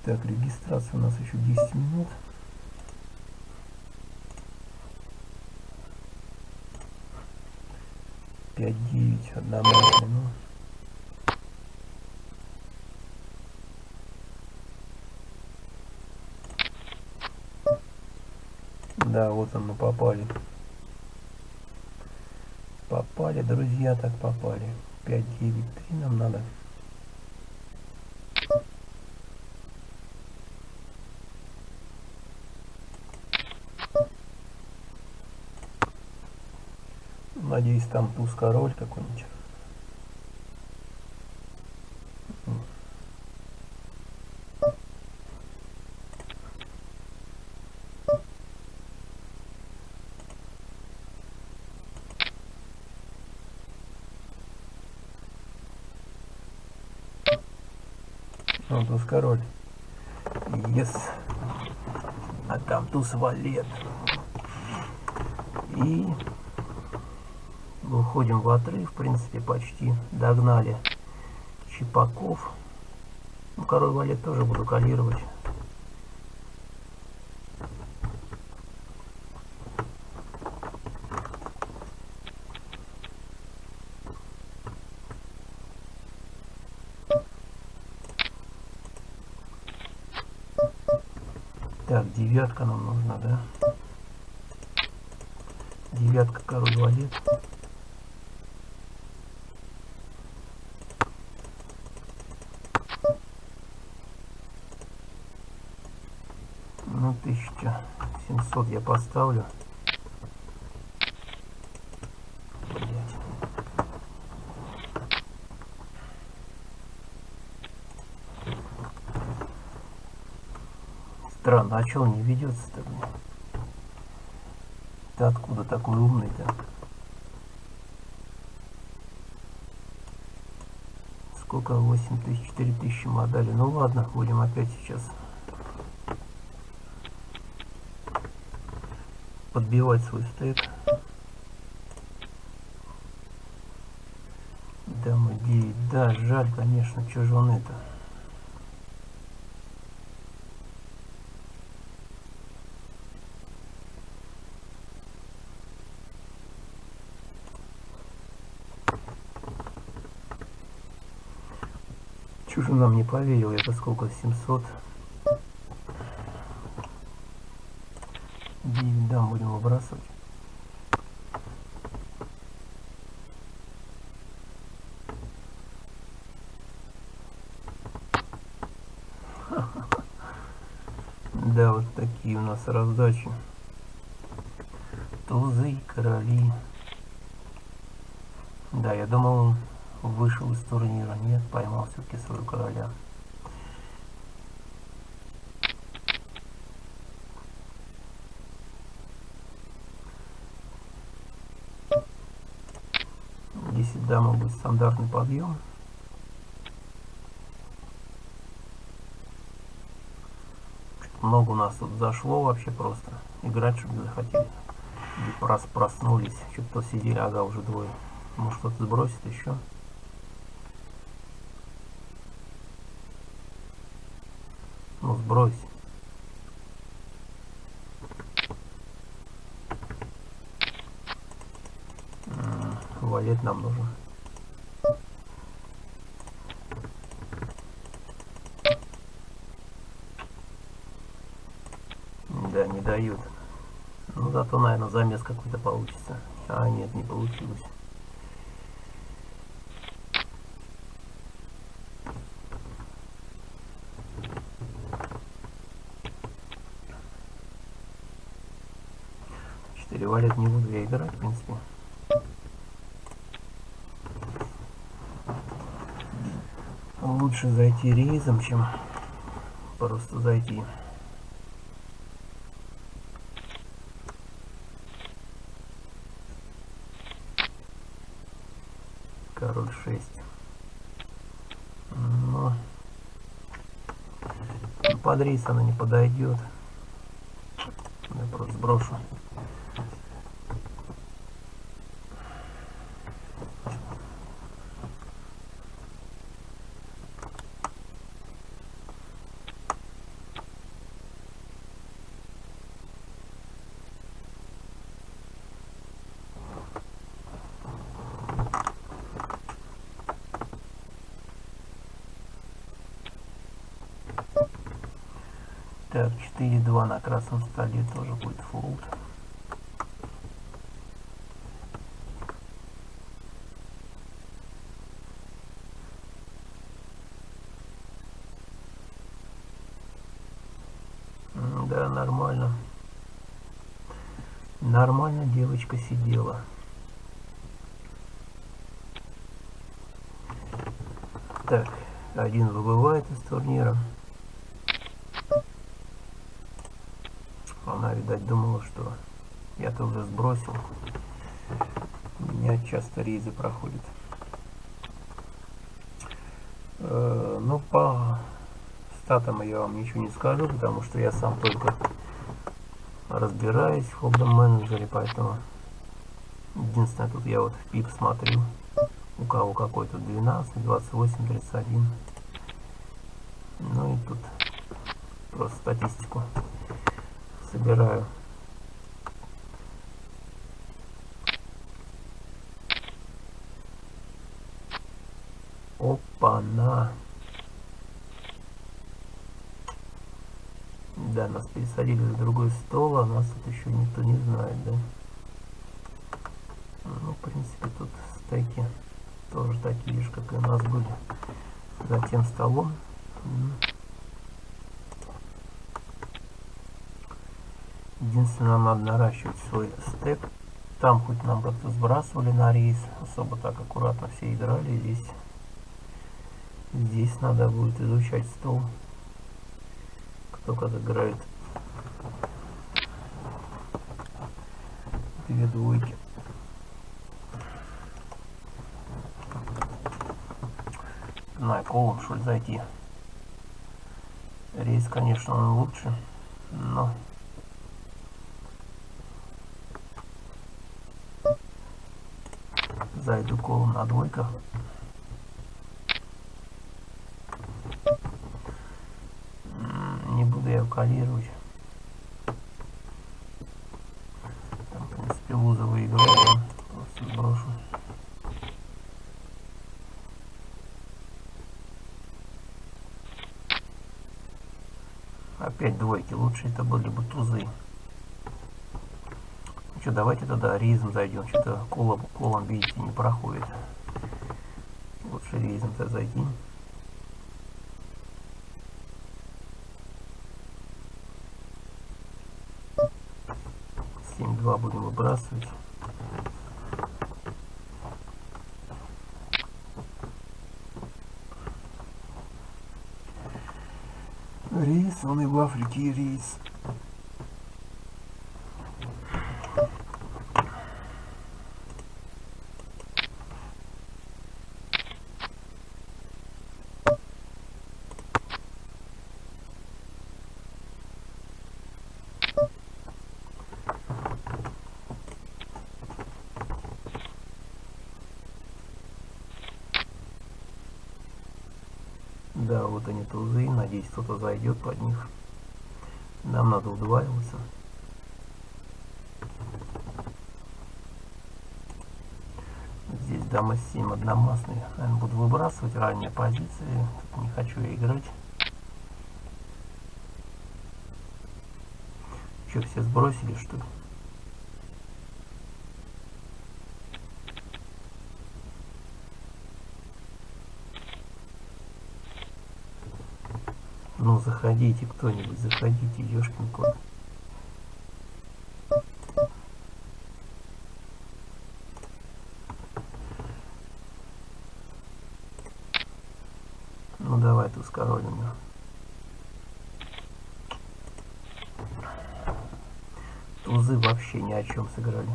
Так, регистрация у нас еще 10 минут. Пять девять, одна машина. Ну. Да, вот он, мы попали. Попали, друзья, так попали. 593 нам надо. Надеюсь, там туз король какой-нибудь. Ну, туз король. Yes. А там туз валет. И выходим в отрыв, в принципе, почти догнали Чипаков. Ну, король валет тоже буду калировать. Так, девятка нам нужна, да? Девятка, король валет. Ну, 1700 я поставлю. Странно, а что он не ведется-то? Ты откуда такой умный-то? Сколько? 8 тысяч, 4 тысячи модали. Ну ладно, будем опять сейчас подбивать свой стейк. Дама 9. Да, жаль, конечно, что же он это. Чужу нам не поверил, это сколько, 700? 9 дам выбрасывать. [LAUGHS] Да, вот такие у нас раздачи. Тузы и короли. Да, я думал, он вышел из турнира. Нет, поймал все-таки своего короля. Десять дама будет стандартный подъем. много у нас тут зашло вообще просто. Играть, чтобы захотели. Прос проснулись. Что-то сидели, ага, уже двое. Может кто-то сбросит еще. Ну, сбрось. Валет нам нужен. Да, не дают. Ну, зато, наверное, замес какой-то получится. А, нет, не получилось. Четыре валет не буду я играть, в принципе. Лучше зайти рейзом, чем просто зайти. король 6 но рейс она не подойдет я просто сброшу Так, 4.2 на красном столе тоже будет фолд. Да, нормально. Нормально девочка сидела. Так, один выбывает из турнира. Видать, думала, что я-то уже сбросил. У меня часто рейзы проходят. Э, ну, по статам я вам ничего не скажу, потому что я сам только разбираюсь в хоббом менеджере, поэтому единственное, тут я вот в пип смотрю, у кого какой-то 12, 28, 31. Ну и тут просто статистику собираю. Опа-на! Да, нас пересадили на другой стол, а нас тут еще никто не знает, да? Ну, в принципе, тут стейки тоже такие же, как и у нас были за тем столом. Единственное, нам надо наращивать свой стек. Там хоть нам как-то сбрасывали на рейс, особо так аккуратно все играли. Здесь, здесь надо будет изучать стол, кто как играет. Две двойки. На колом, что ли, зайти. Рейс, конечно, он лучше, но зайду колом на двойках. Не буду я калировать. Там, в принципе, луза выиграет. Просто сброшу. Опять двойки. Лучше это были бы тузы что, давайте тогда ризм зайдем. Что-то колом, колом, видите, не проходит. Лучше ризм-то зайти. Семь два будем выбрасывать. Рейс, он и в Африке вот они тузы. Надеюсь, кто-то зайдет под них. Нам надо удваиваться. Здесь дама 7 одномастный. Наверное, буду выбрасывать ранние позиции. Тут не хочу я играть. Что, все сбросили, что ли? Ну, заходите кто-нибудь, заходите, ёшкин кот. Ну, давай тут скоролим его. Тузы вообще ни о чем сыграли.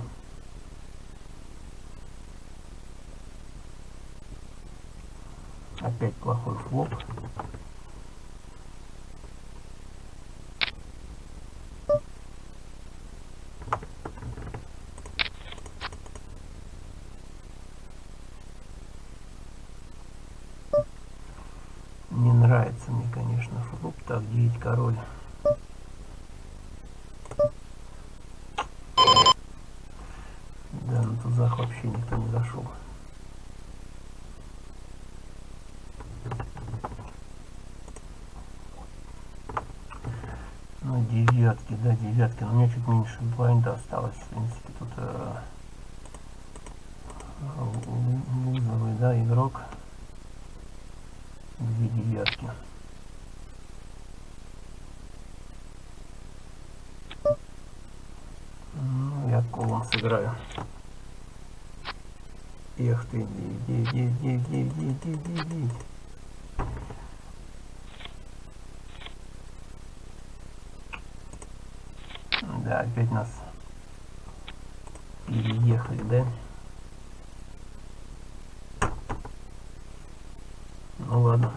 Опять плохой флоп. девятки, да, девятки. Но у меня чуть меньше блайнда осталось, в принципе, тут э, вызовый, да, игрок. Две девятки. Ну, я колом сыграю. Эх ты, девять, девять, девять, девять, девять, девять, девять. Опять нас переехали, да? Ну ладно.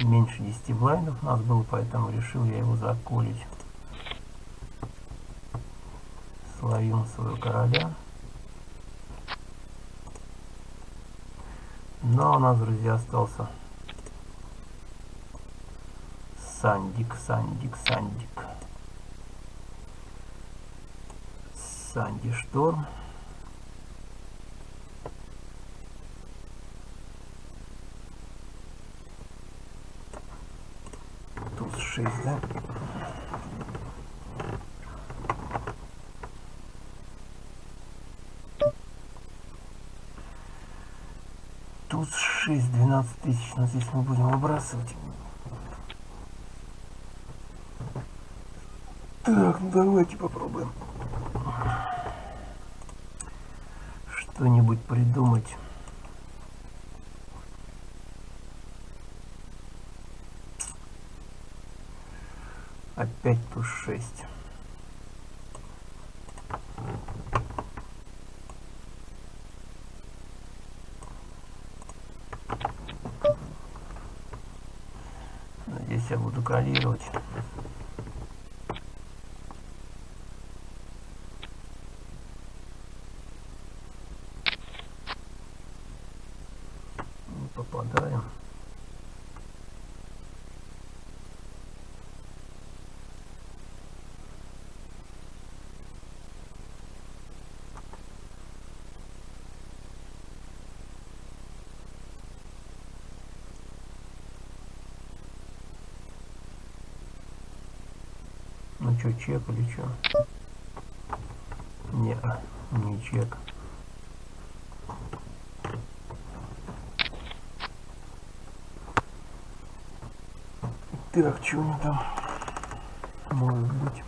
Меньше 10 блайндов у нас было, поэтому решил я его заколить. Словим своего короля. Но у нас, друзья, остался Сандик, Сандик, Сандик. Санди Шторм. Туз 6, да? Туз 6, 12 тысяч, но здесь мы будем выбрасывать. Так, ну давайте попробуем что-нибудь придумать. Опять туз 6. Здесь я калировать. попадаем. Что, чек или что? Не, не чек. Так, что у меня там может быть?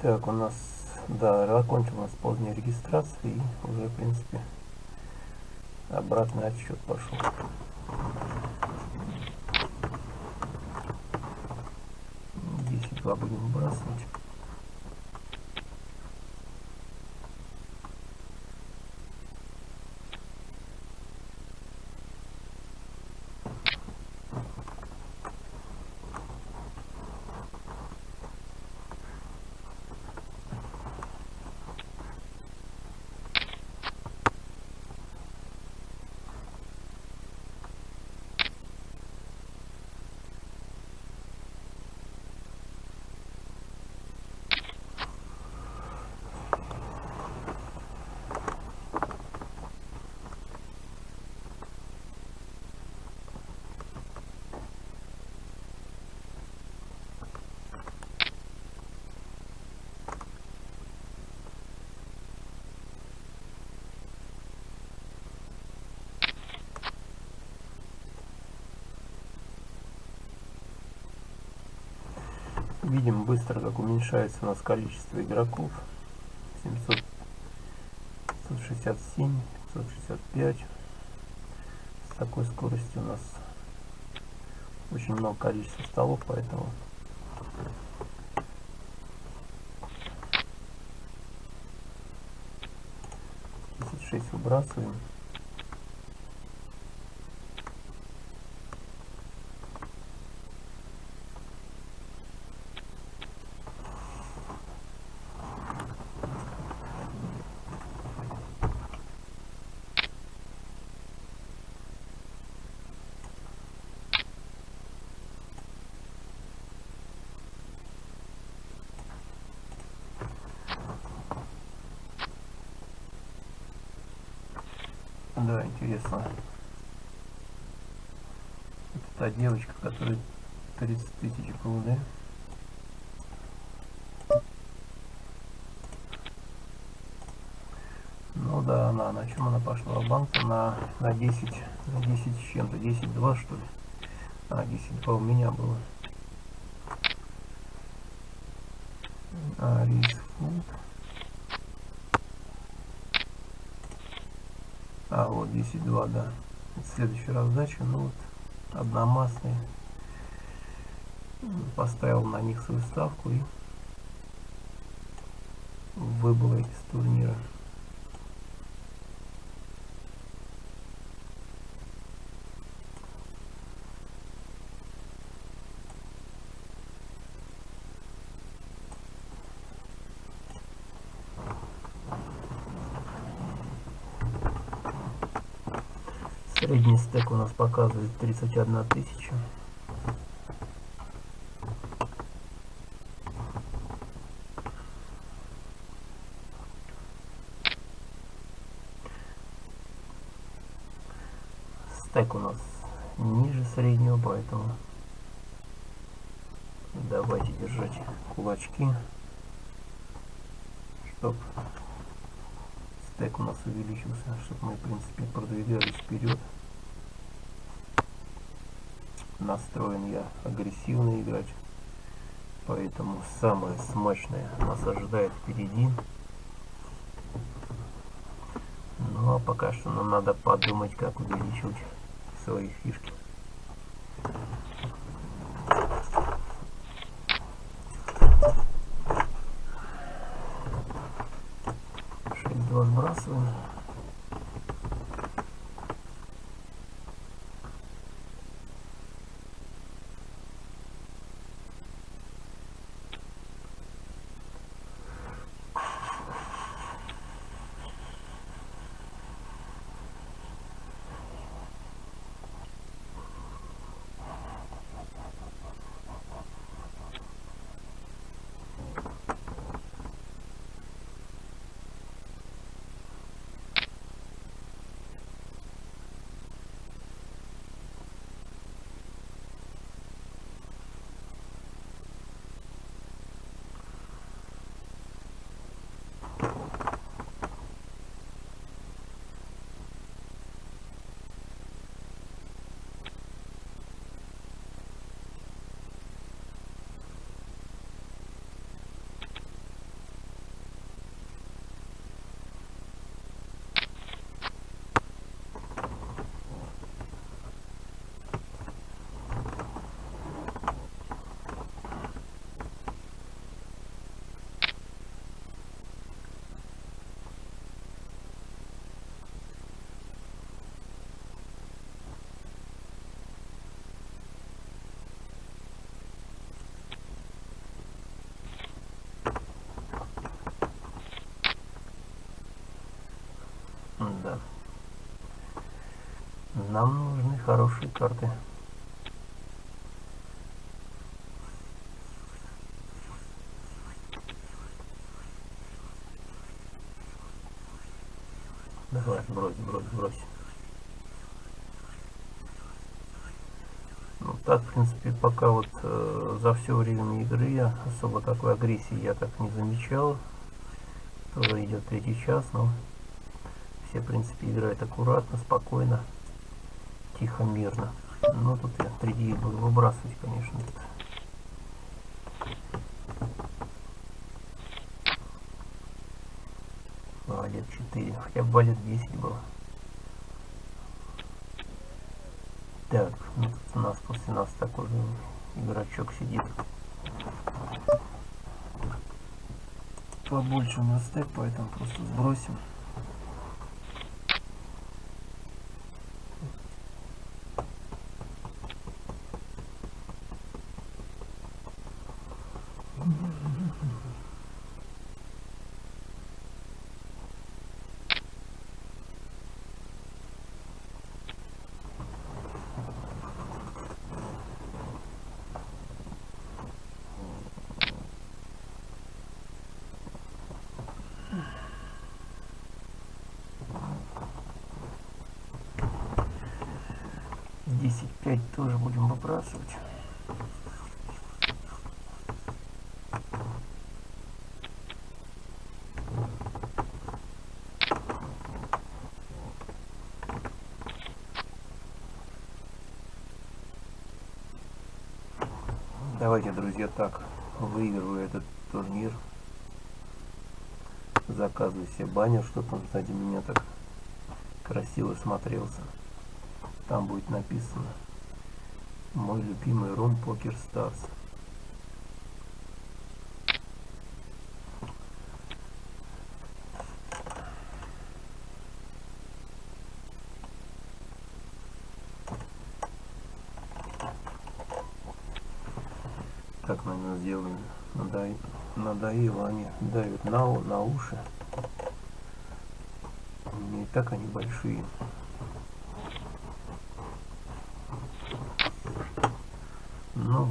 Так, у нас, да, закончилась поздняя регистрация и уже, в принципе, обратный отсчет пошел. 10-2 будем выбрасывать. Видим быстро, как уменьшается у нас количество игроков. 700, 567, 565. С такой скоростью у нас очень много количества столов, поэтому шесть выбрасываем. Да, интересно. Это та девочка, которая 30 тысяч был, да? Ну да, она, на чем она пошла? В банк на, на 10, на 10 с чем-то, 10-2 что ли? А, 10-2 у меня было. А, рейс фуд. А, вот 10.2, да. Это следующая раздача. Ну вот, одномастные. Поставил на них свою ставку и выбыл из турнира. Стек у нас показывает 31 тысяча. Стек у нас ниже среднего, поэтому давайте держать кулачки, чтобы стек у нас увеличился, чтобы мы в принципе продвигались вперед настроен я агрессивно играть. Поэтому самое смачное нас ожидает впереди. Ну а пока что нам надо подумать, как увеличивать свои фишки. Да. Нам нужны хорошие карты. Давай, брось, брось, брось. Ну так, в принципе, пока вот э, за все время игры я особо такой агрессии я так не замечал. Тоже идет третий час, но все, в принципе, играют аккуратно, спокойно, тихо, мирно. Ну, тут я 3D буду выбрасывать, конечно. Тут. Балет 4, хотя бы балет 10 было. Так, ну тут у нас после нас такой же игрочок сидит. Побольше у нас стек, поэтому просто сбросим. Десять пять тоже будем выбрасывать. Давайте, друзья, так, выигрываю этот турнир. Заказываю себе баннер, чтобы он сзади меня так красиво смотрелся. Там будет написано мой любимый Рон Покер Старс. Так, наверное, сделаем. Надо... Надоело они давят на, на уши. Не так они большие. Ну,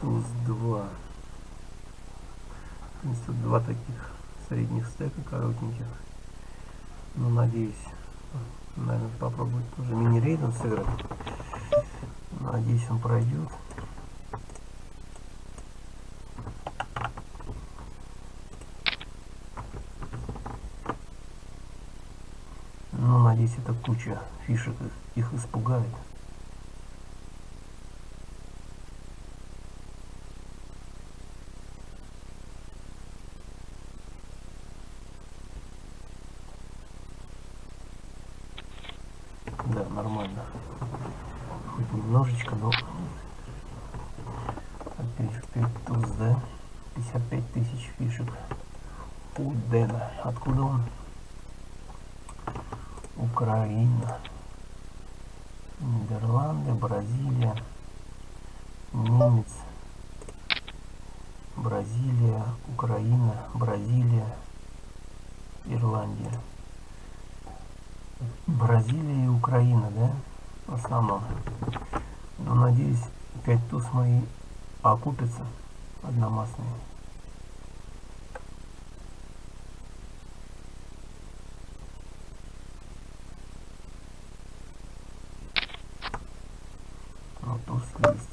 туз 2. Здесь тут два таких средних стека коротеньких. Ну, надеюсь, наверное, попробовать тоже мини-рейдом сыграть. Надеюсь, он пройдет. Ну, надеюсь, эта куча фишек их, испугает. Да, нормально. Хоть немножечко, но опять 5 туз, да? 55 тысяч фишек у Дэна. Откуда он? Украина, Нидерланды, Бразилия, немец, Бразилия, Украина, Бразилия, Ирландия. Бразилия и Украина, да, в основном. Но надеюсь, 5 туз мои окупятся одномастные. Ну, туз есть.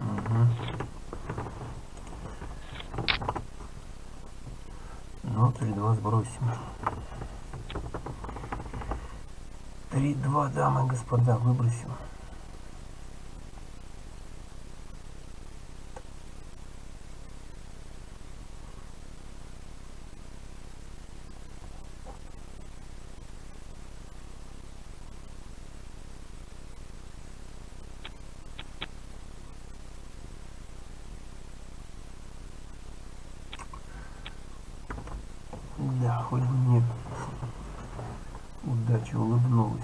Мгм. 3-2 сбросим. 3-2, дамы и господа, выбросим. Да, хоть бы мне удача улыбнулась.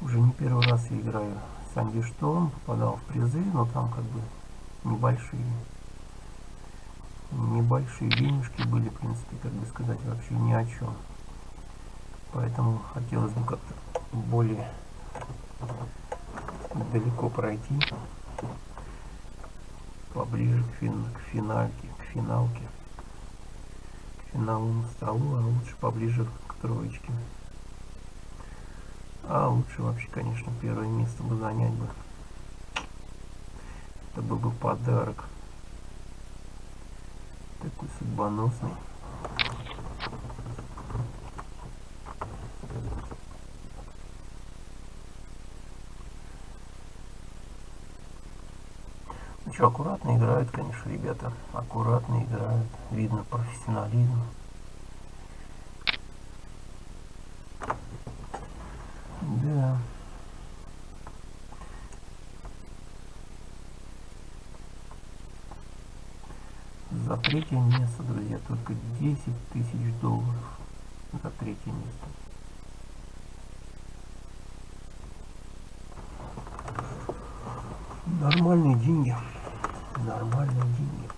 Уже не первый раз я играю Санди Шторм, попадал в призы, но там как бы небольшие небольшие денежки были, в принципе, как бы сказать, вообще ни о чем. Поэтому хотелось бы как-то более далеко пройти, поближе к, фин, к финальке, к финалке, к финалу столу, а лучше поближе к троечке. А лучше вообще, конечно, первое место бы занять бы. Это был бы подарок. Такой судьбоносный. Ну что, аккуратно играют, конечно, ребята. Аккуратно играют. Видно профессионализм. Да. За третье место, друзья, только 10 тысяч долларов за третье место. Нормальные деньги. Нормальные деньги.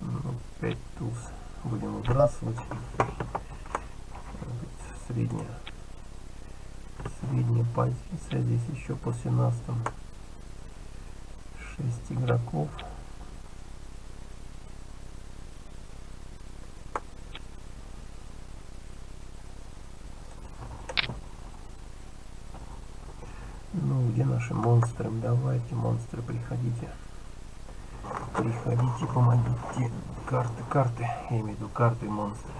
Ну, 5 туз выбрасывать. Средняя средняя позиция. Здесь еще нас там 6 игроков. Ну, где наши монстры? Давайте, монстры, приходите. Приходите, помогите. Карты, карты. Я имею в виду карты монстры.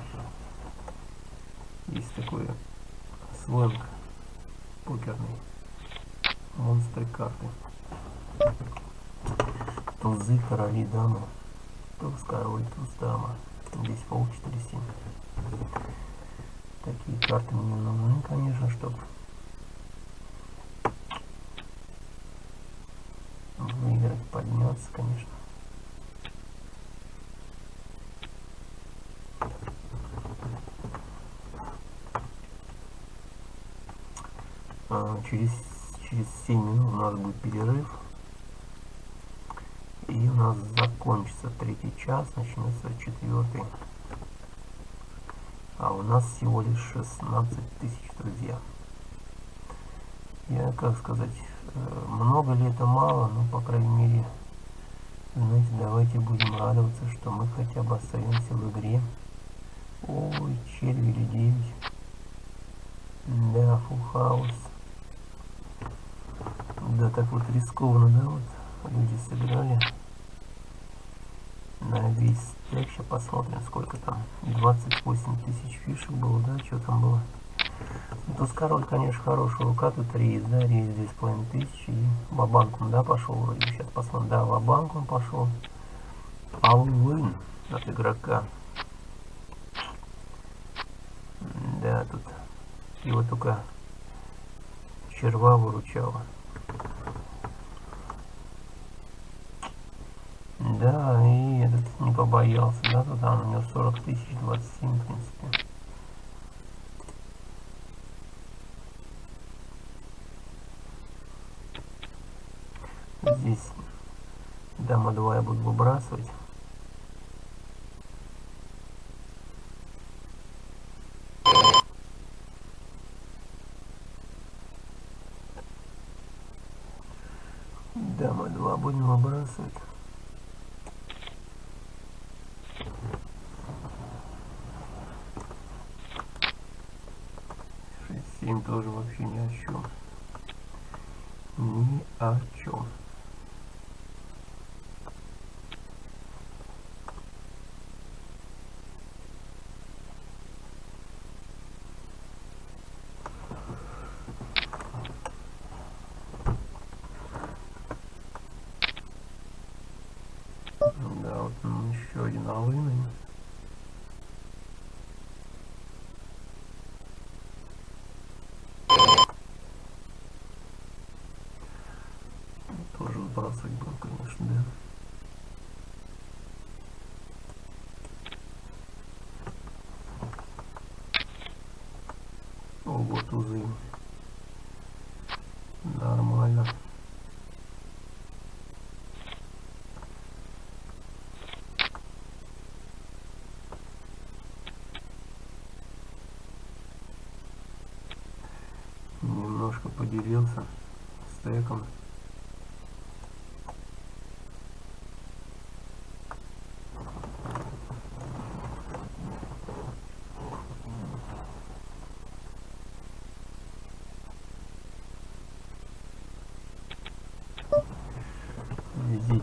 Есть такое сленг покерный. Монстры карты. Тузы, короли, дамы. Туз, король, туз, дама. Здесь пол 4-7. Такие карты мне нужны, конечно, чтобы выиграть, подняться, конечно. А, через, через 7 минут у нас будет перерыв. И у нас закончится третий час, начнется четвертый. А у нас всего лишь 16 тысяч, друзья. Я, как сказать, э, много ли это мало, но, по крайней мере, знаете, давайте будем радоваться, что мы хотя бы остаемся в игре. Ой, черви 9. Да, фулл хаус. Да, так вот рискованно, да, вот люди сыграли на весь стек. Сейчас посмотрим, сколько там. 28 тысяч фишек было, да, что там было. Ну, туз король, конечно, хорошая рука, тут рейс, да, рейс 2,5 тысячи. И вабанк он, да, пошел вроде. Сейчас посмотрим, да, вабанк он пошел. Алвин от игрока. Да, тут его только черва выручала. Да, и побоялся, да, тут там у него 40 тысяч, 27, в принципе. Здесь дама 2 я буду выбрасывать. Дама 2 будем выбрасывать. 7 тоже вообще ни о чем. Ни о чем. Да, вот еще один алыны. Забрасывать будем, конечно, да. О, вот узы. Нормально. Немножко поделился стеком.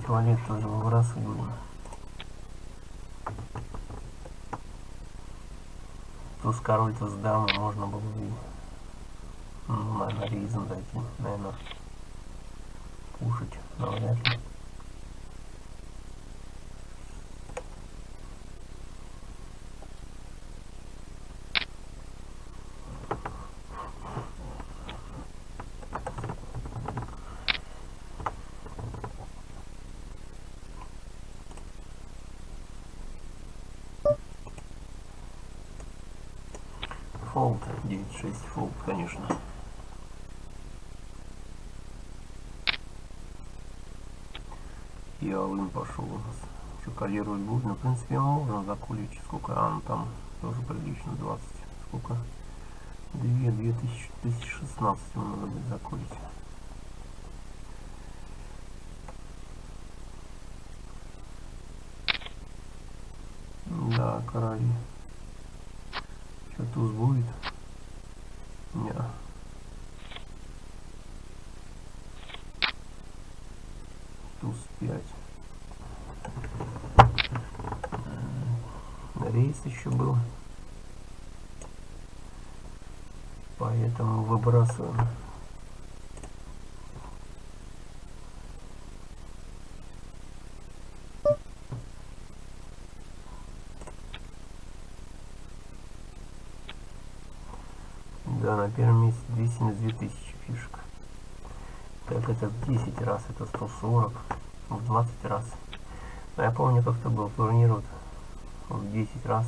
Туалет тоже выбрасывать будем. Туз король, туз дама, можно было бы, ну, наверное, ризом дойти, наверное, кушать, но вряд ли. Фолд 9.6 фолд, конечно. И Алын пошел у нас. Что коллировать будет? Ну, в принципе, можно закулить. Сколько? А, ну там тоже прилично, 20. Сколько? 2, 2000, 2016 ему надо будет закулить. Да, короли. Что туз будет? Не. Туз 5. Рейс еще был. Выбрасываем. Да, на первом месте 272 тысячи фишек. Так это в 10 раз, это 140, в 20 раз. Но я помню, как-то был турнир вот в 10 раз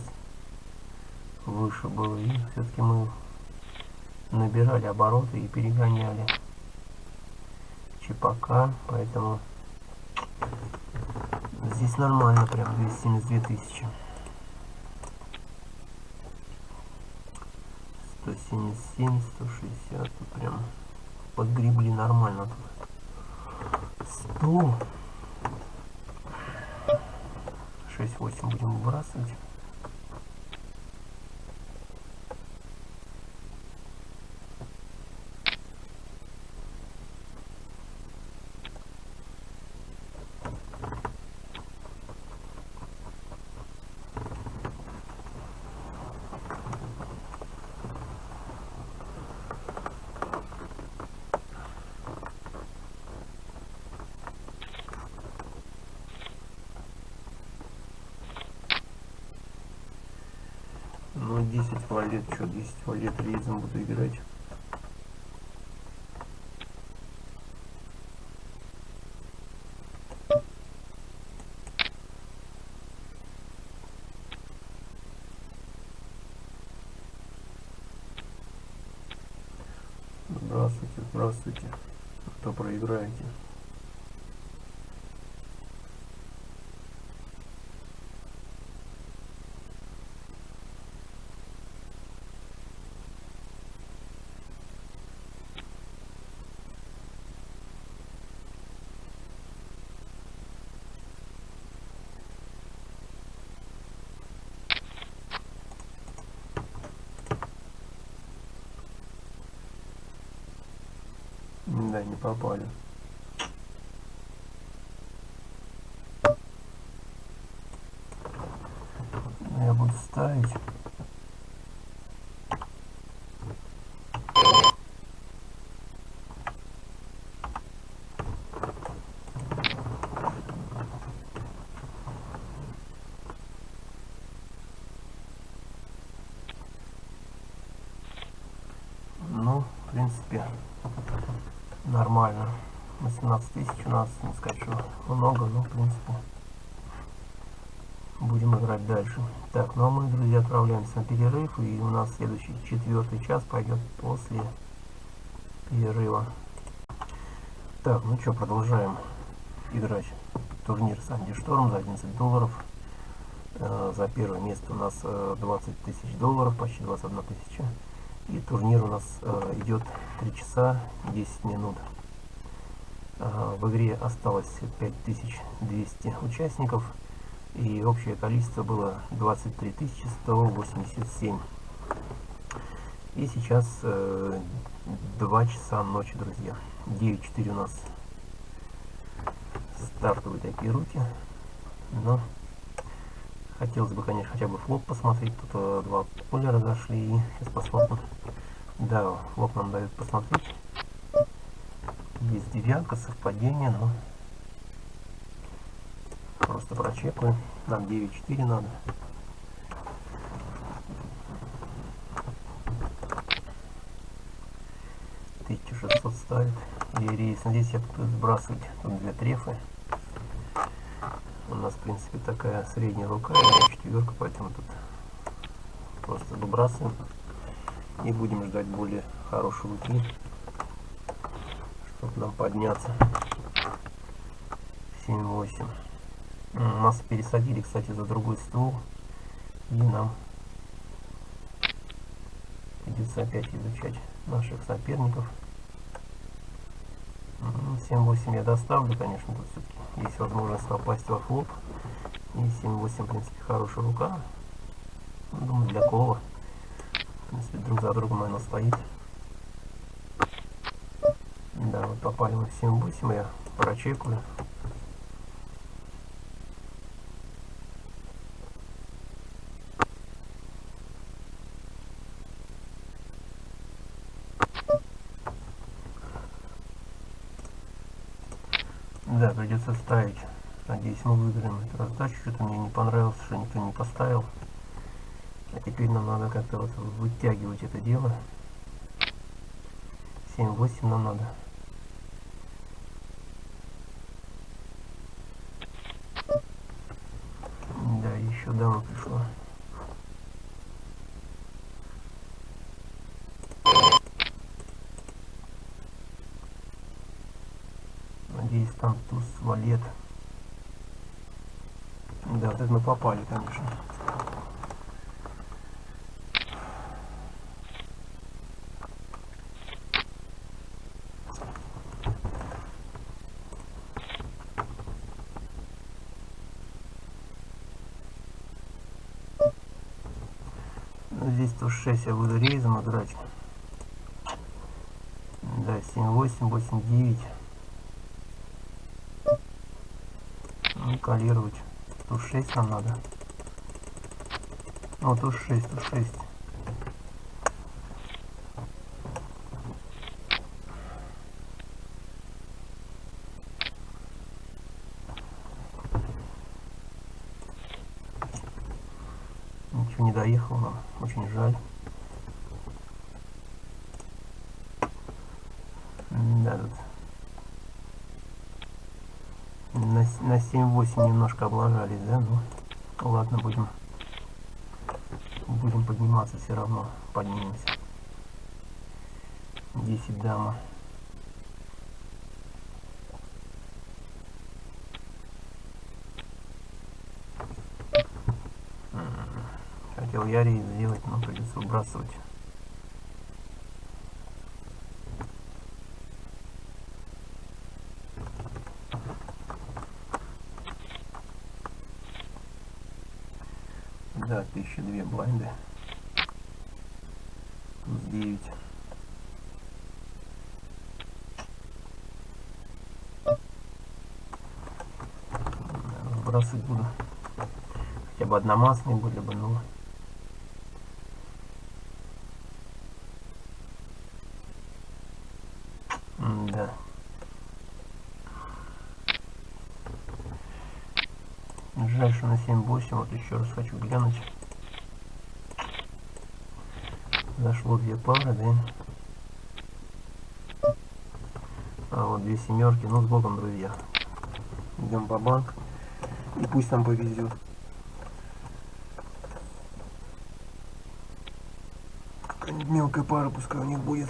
выше был. И все-таки мы набирали обороты и перегоняли Чепака, поэтому здесь нормально, прям 272 тысячи. 177, 160, тут прям подгребли нормально тут. 100. 6-8 будем выбрасывать. Ну 10 валет, что 10 валет рейзом буду играть. Здравствуйте, здравствуйте. Кто проиграете? Да, не попали. Я буду ставить. Ну, в принципе, нормально. на 17 тысяч у нас, не сказать, что много, но в принципе будем играть дальше. Так, ну а мы, друзья, отправляемся на перерыв, и у нас следующий четвертый час пойдет после перерыва. Так, ну что, продолжаем играть турнир Санди Шторм за 11 долларов. Э, за первое место у нас э, 20 тысяч долларов, почти 21 тысяча. И турнир у нас э, идет 3 часа 10 минут. Э, в игре осталось 5200 участников. И общее количество было 23 187. И сейчас э, 2 часа ночи, друзья. 9.4 у нас стартовые такие руки. Но хотелось бы, конечно, хотя бы флоп посмотреть. Тут э, два поля разошли. Сейчас посмотрим. Да, флоп нам дают посмотреть. Есть девятка, совпадение, но просто прочекаю. Нам 9.4 надо. Тысяча шестьсот ставит. И рейс. Здесь я буду сбрасывать тут две трефы. У нас, в принципе, такая средняя рука, четверка, поэтому тут просто выбрасываем. И будем ждать более хорошей руки, чтобы нам подняться. 7-8. Нас пересадили, кстати, за другой стол. И нам придется опять изучать наших соперников. 7-8 я доставлю, конечно, тут все-таки есть возможность попасть во флоп. И 7-8, в принципе, хорошая рука. Думаю, для кола. В принципе, друг за другом она стоит. В 7-8, я прочекаю. Да, придется ставить. Надеюсь, мы выиграем эту раздачу. Что-то мне не понравилось, что никто не поставил. А теперь нам надо как-то вот вытягивать это дело. 7-8 нам надо. Да, еще дама пришла. Надеюсь, там туз, валет. Да, вот это мы попали, конечно. Туз 6 я буду рейзом играть. Да, 7, 8, 8, 9. Ну, калировать. Туз 6 нам надо. Ну, туз 6, туз 6. Ничего не доехал нам, очень жаль. Да, тут на, на 7-8 немножко облажались, да? Ну, ладно, будем будем подниматься все равно. Поднимемся. 10 дама. Хотел я рейс сделать, но придется выбрасывать. Да, 1002 блайнды. Плюс 9. Бросать буду. Хотя бы одномастные были бы, но... Да. Жаль, на 7-8, вот еще раз хочу глянуть. Зашло две пары, да? А вот две семерки, ну с богом, друзья. Идем по банк. И пусть нам повезет. Какая-нибудь мелкая пара, пускай у них будет.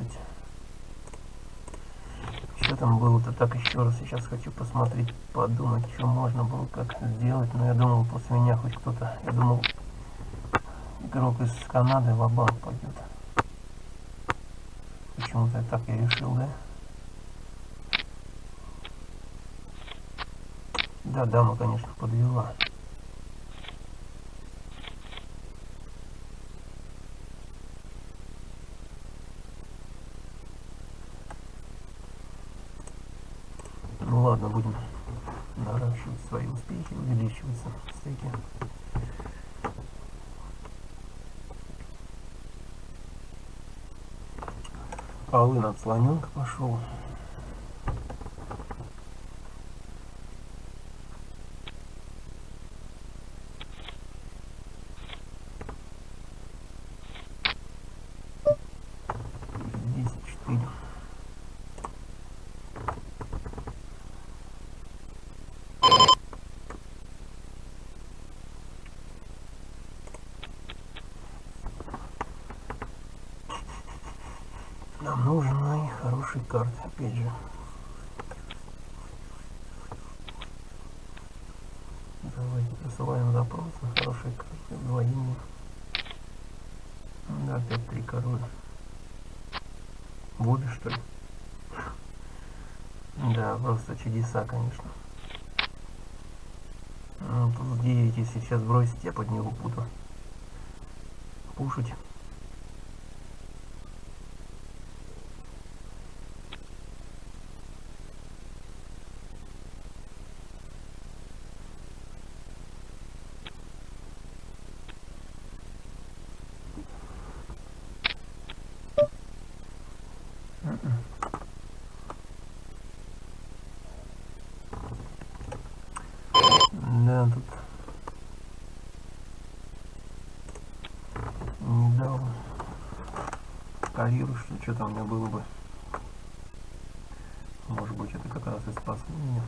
11 что там было-то? Так еще раз сейчас хочу посмотреть подумать что можно было как сделать. Но я думал после меня хоть кто-то я думал игрок из канады в банк пойдет почему-то так я решил да? Да дама конечно подвела. Ладно, будем наращивать свои успехи, увеличиваться стейки. Полын от слоненка пошел. Десять четыре. Нам нужны хорошие карты, опять же. Давайте присылаем запрос на хорошие карты, двоим. Да, опять три короля. Будешь, что ли? Да, просто чудеса, конечно. Ну, тут 9, если сейчас бросить, я под него буду пушить. Да, тут не дал карьеру, что что-то у меня было бы. Может быть, это как раз и спасло меня.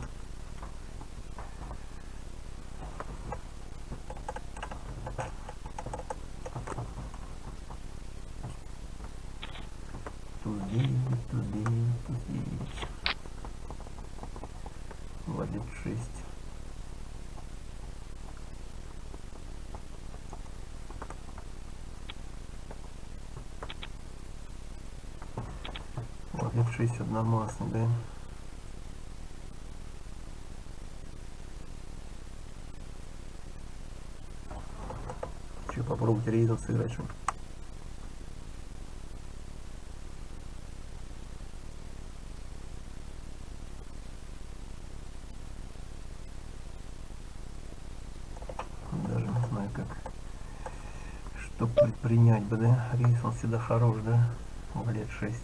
Туз девять, туз девять, туз девять. Ладит шесть. Вот F6 одномастный, да? Че, попробовать рейзом сыграть, что? Даже не знаю, как что предпринять бы, да? Рейс он всегда хорош, да? В лет 6.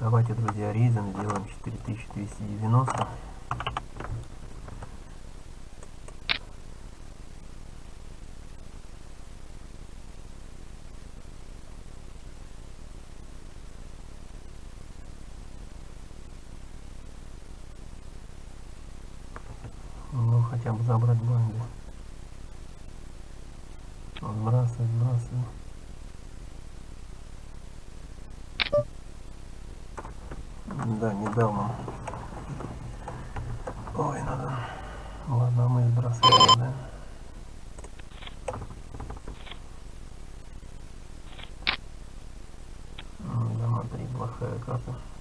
Давайте, друзья, рейзом сделаем 4290. Ну, хотя бы забрать банды. Сбрасывай, сбрасывай. Да, не дал нам. Ой, надо. Ладно, мы сбрасываем, да. М, Да, смотри, плохая карта.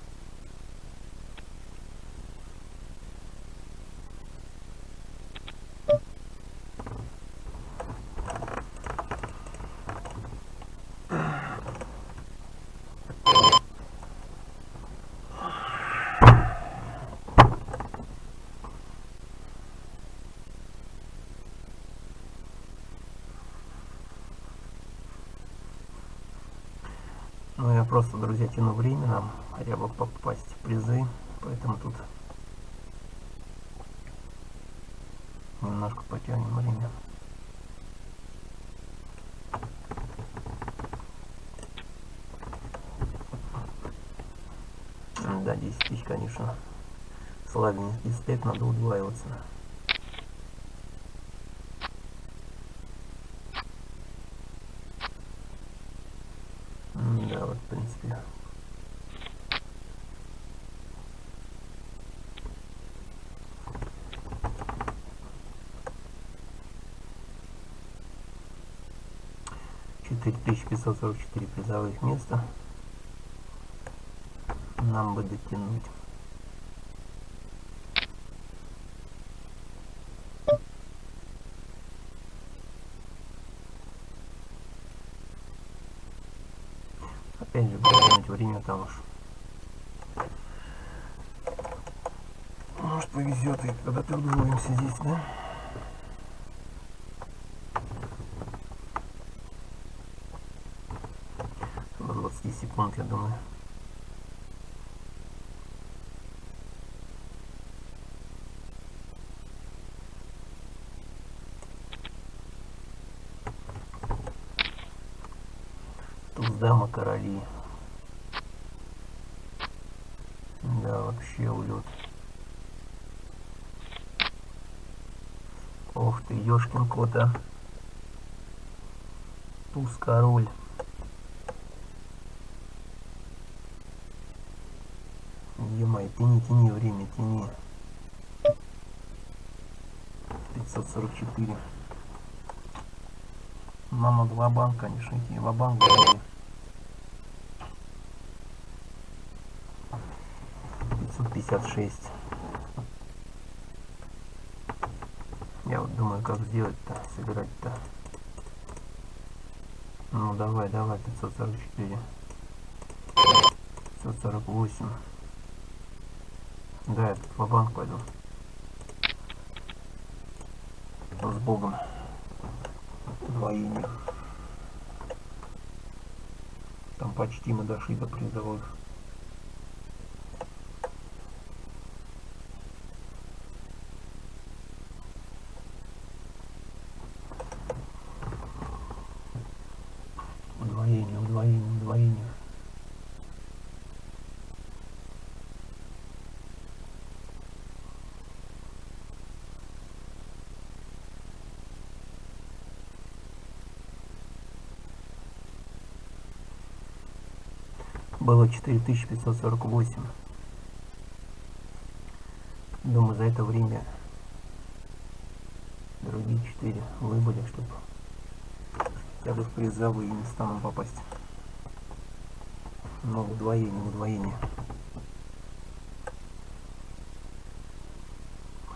Просто, друзья, тяну время нам хотя бы попасть в призы, поэтому тут немножко потянем время. Да, 10 тысяч, конечно. Слабенький стек, надо удваиваться. 744 призовых места нам бы дотянуть. Опять же, будет время там уж Может повезет, и когда ты удвоимся здесь, да? 20 секунд, я думаю. дама короли. Да, вообще улет. Ох ты, ёшкин кота. Туз король. Тяни время, тяни. 544. Мама два банк, конечно, идти. Ва-банк, 56 я вот думаю как сделать-то сыграть-то ну давай давай 544 548 да я в банк пойду. С богом? Двоими там почти мы дошли до призовых было 4548. Думаю, за это время другие 4 выбыли, чтобы хотя бы в призовые места нам попасть. Но удвоение, удвоение.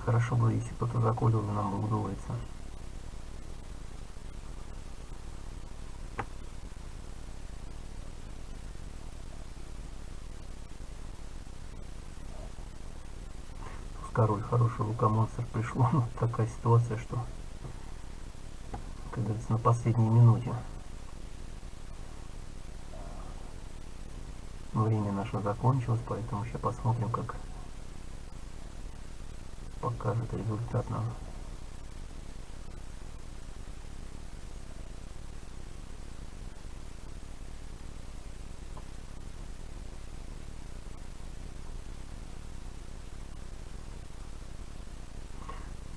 Хорошо бы, если кто-то заколил, нам бы удвоиться. король хороший лукомонстр пришло [LAUGHS] ну, такая ситуация что как говорится на последней минуте. Время наше закончилось поэтому сейчас посмотрим как покажет результат нам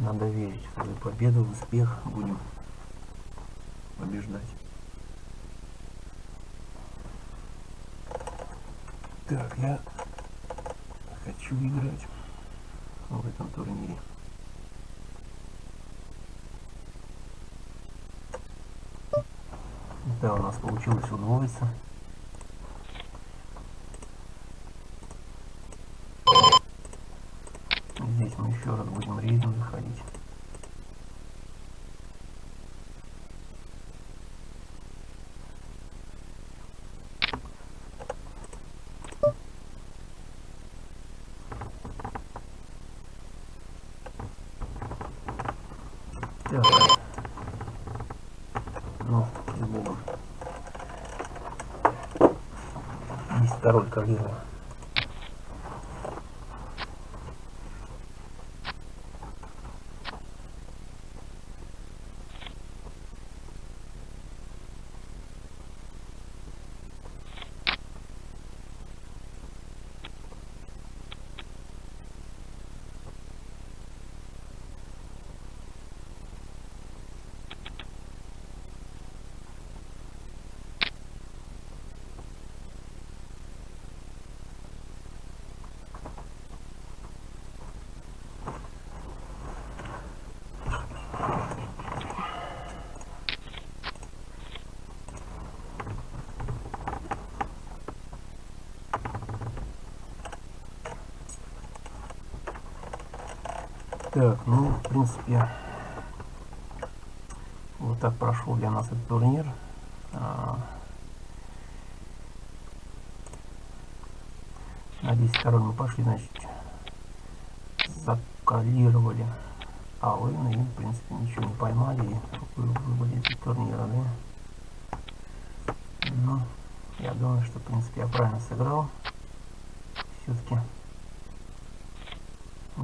Надо победу, успех. Будем побеждать. Так, я хочу играть в этом турнире. Да, у нас получилось удвоиться. Здесь мы еще раз будем рейдом заходить. Так. Ну, с Богом. 10 король калибра. Так, ну, в принципе, вот так прошел для нас этот турнир. А, на 10 король мы пошли, значит, закалировали Алына и, в принципе, ничего не поймали и выбыли эти турнира, да. Ну, я думаю, что, в принципе, я правильно сыграл. Все-таки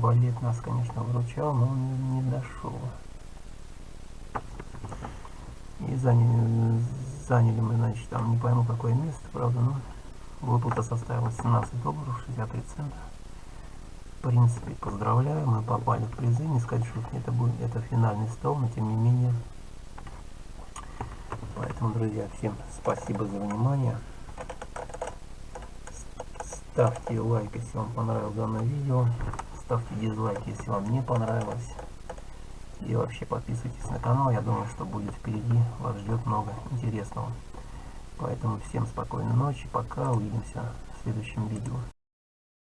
Балет нас, конечно, выручал, но он не дошел. И заняли, заняли мы, значит, там не пойму какое место, правда, но выплата составила 17 долларов 63 цента. В принципе, поздравляю, мы попали в призы. Не сказать, что это будет это финальный стол, но тем не менее. Поэтому, друзья, всем спасибо за внимание. Ставьте лайк, если вам понравилось данное видео ставьте дизлайк, если вам не понравилось. И вообще подписывайтесь на канал, я думаю, что будет впереди, вас ждет много интересного. Поэтому всем спокойной ночи, пока, увидимся в следующем видео.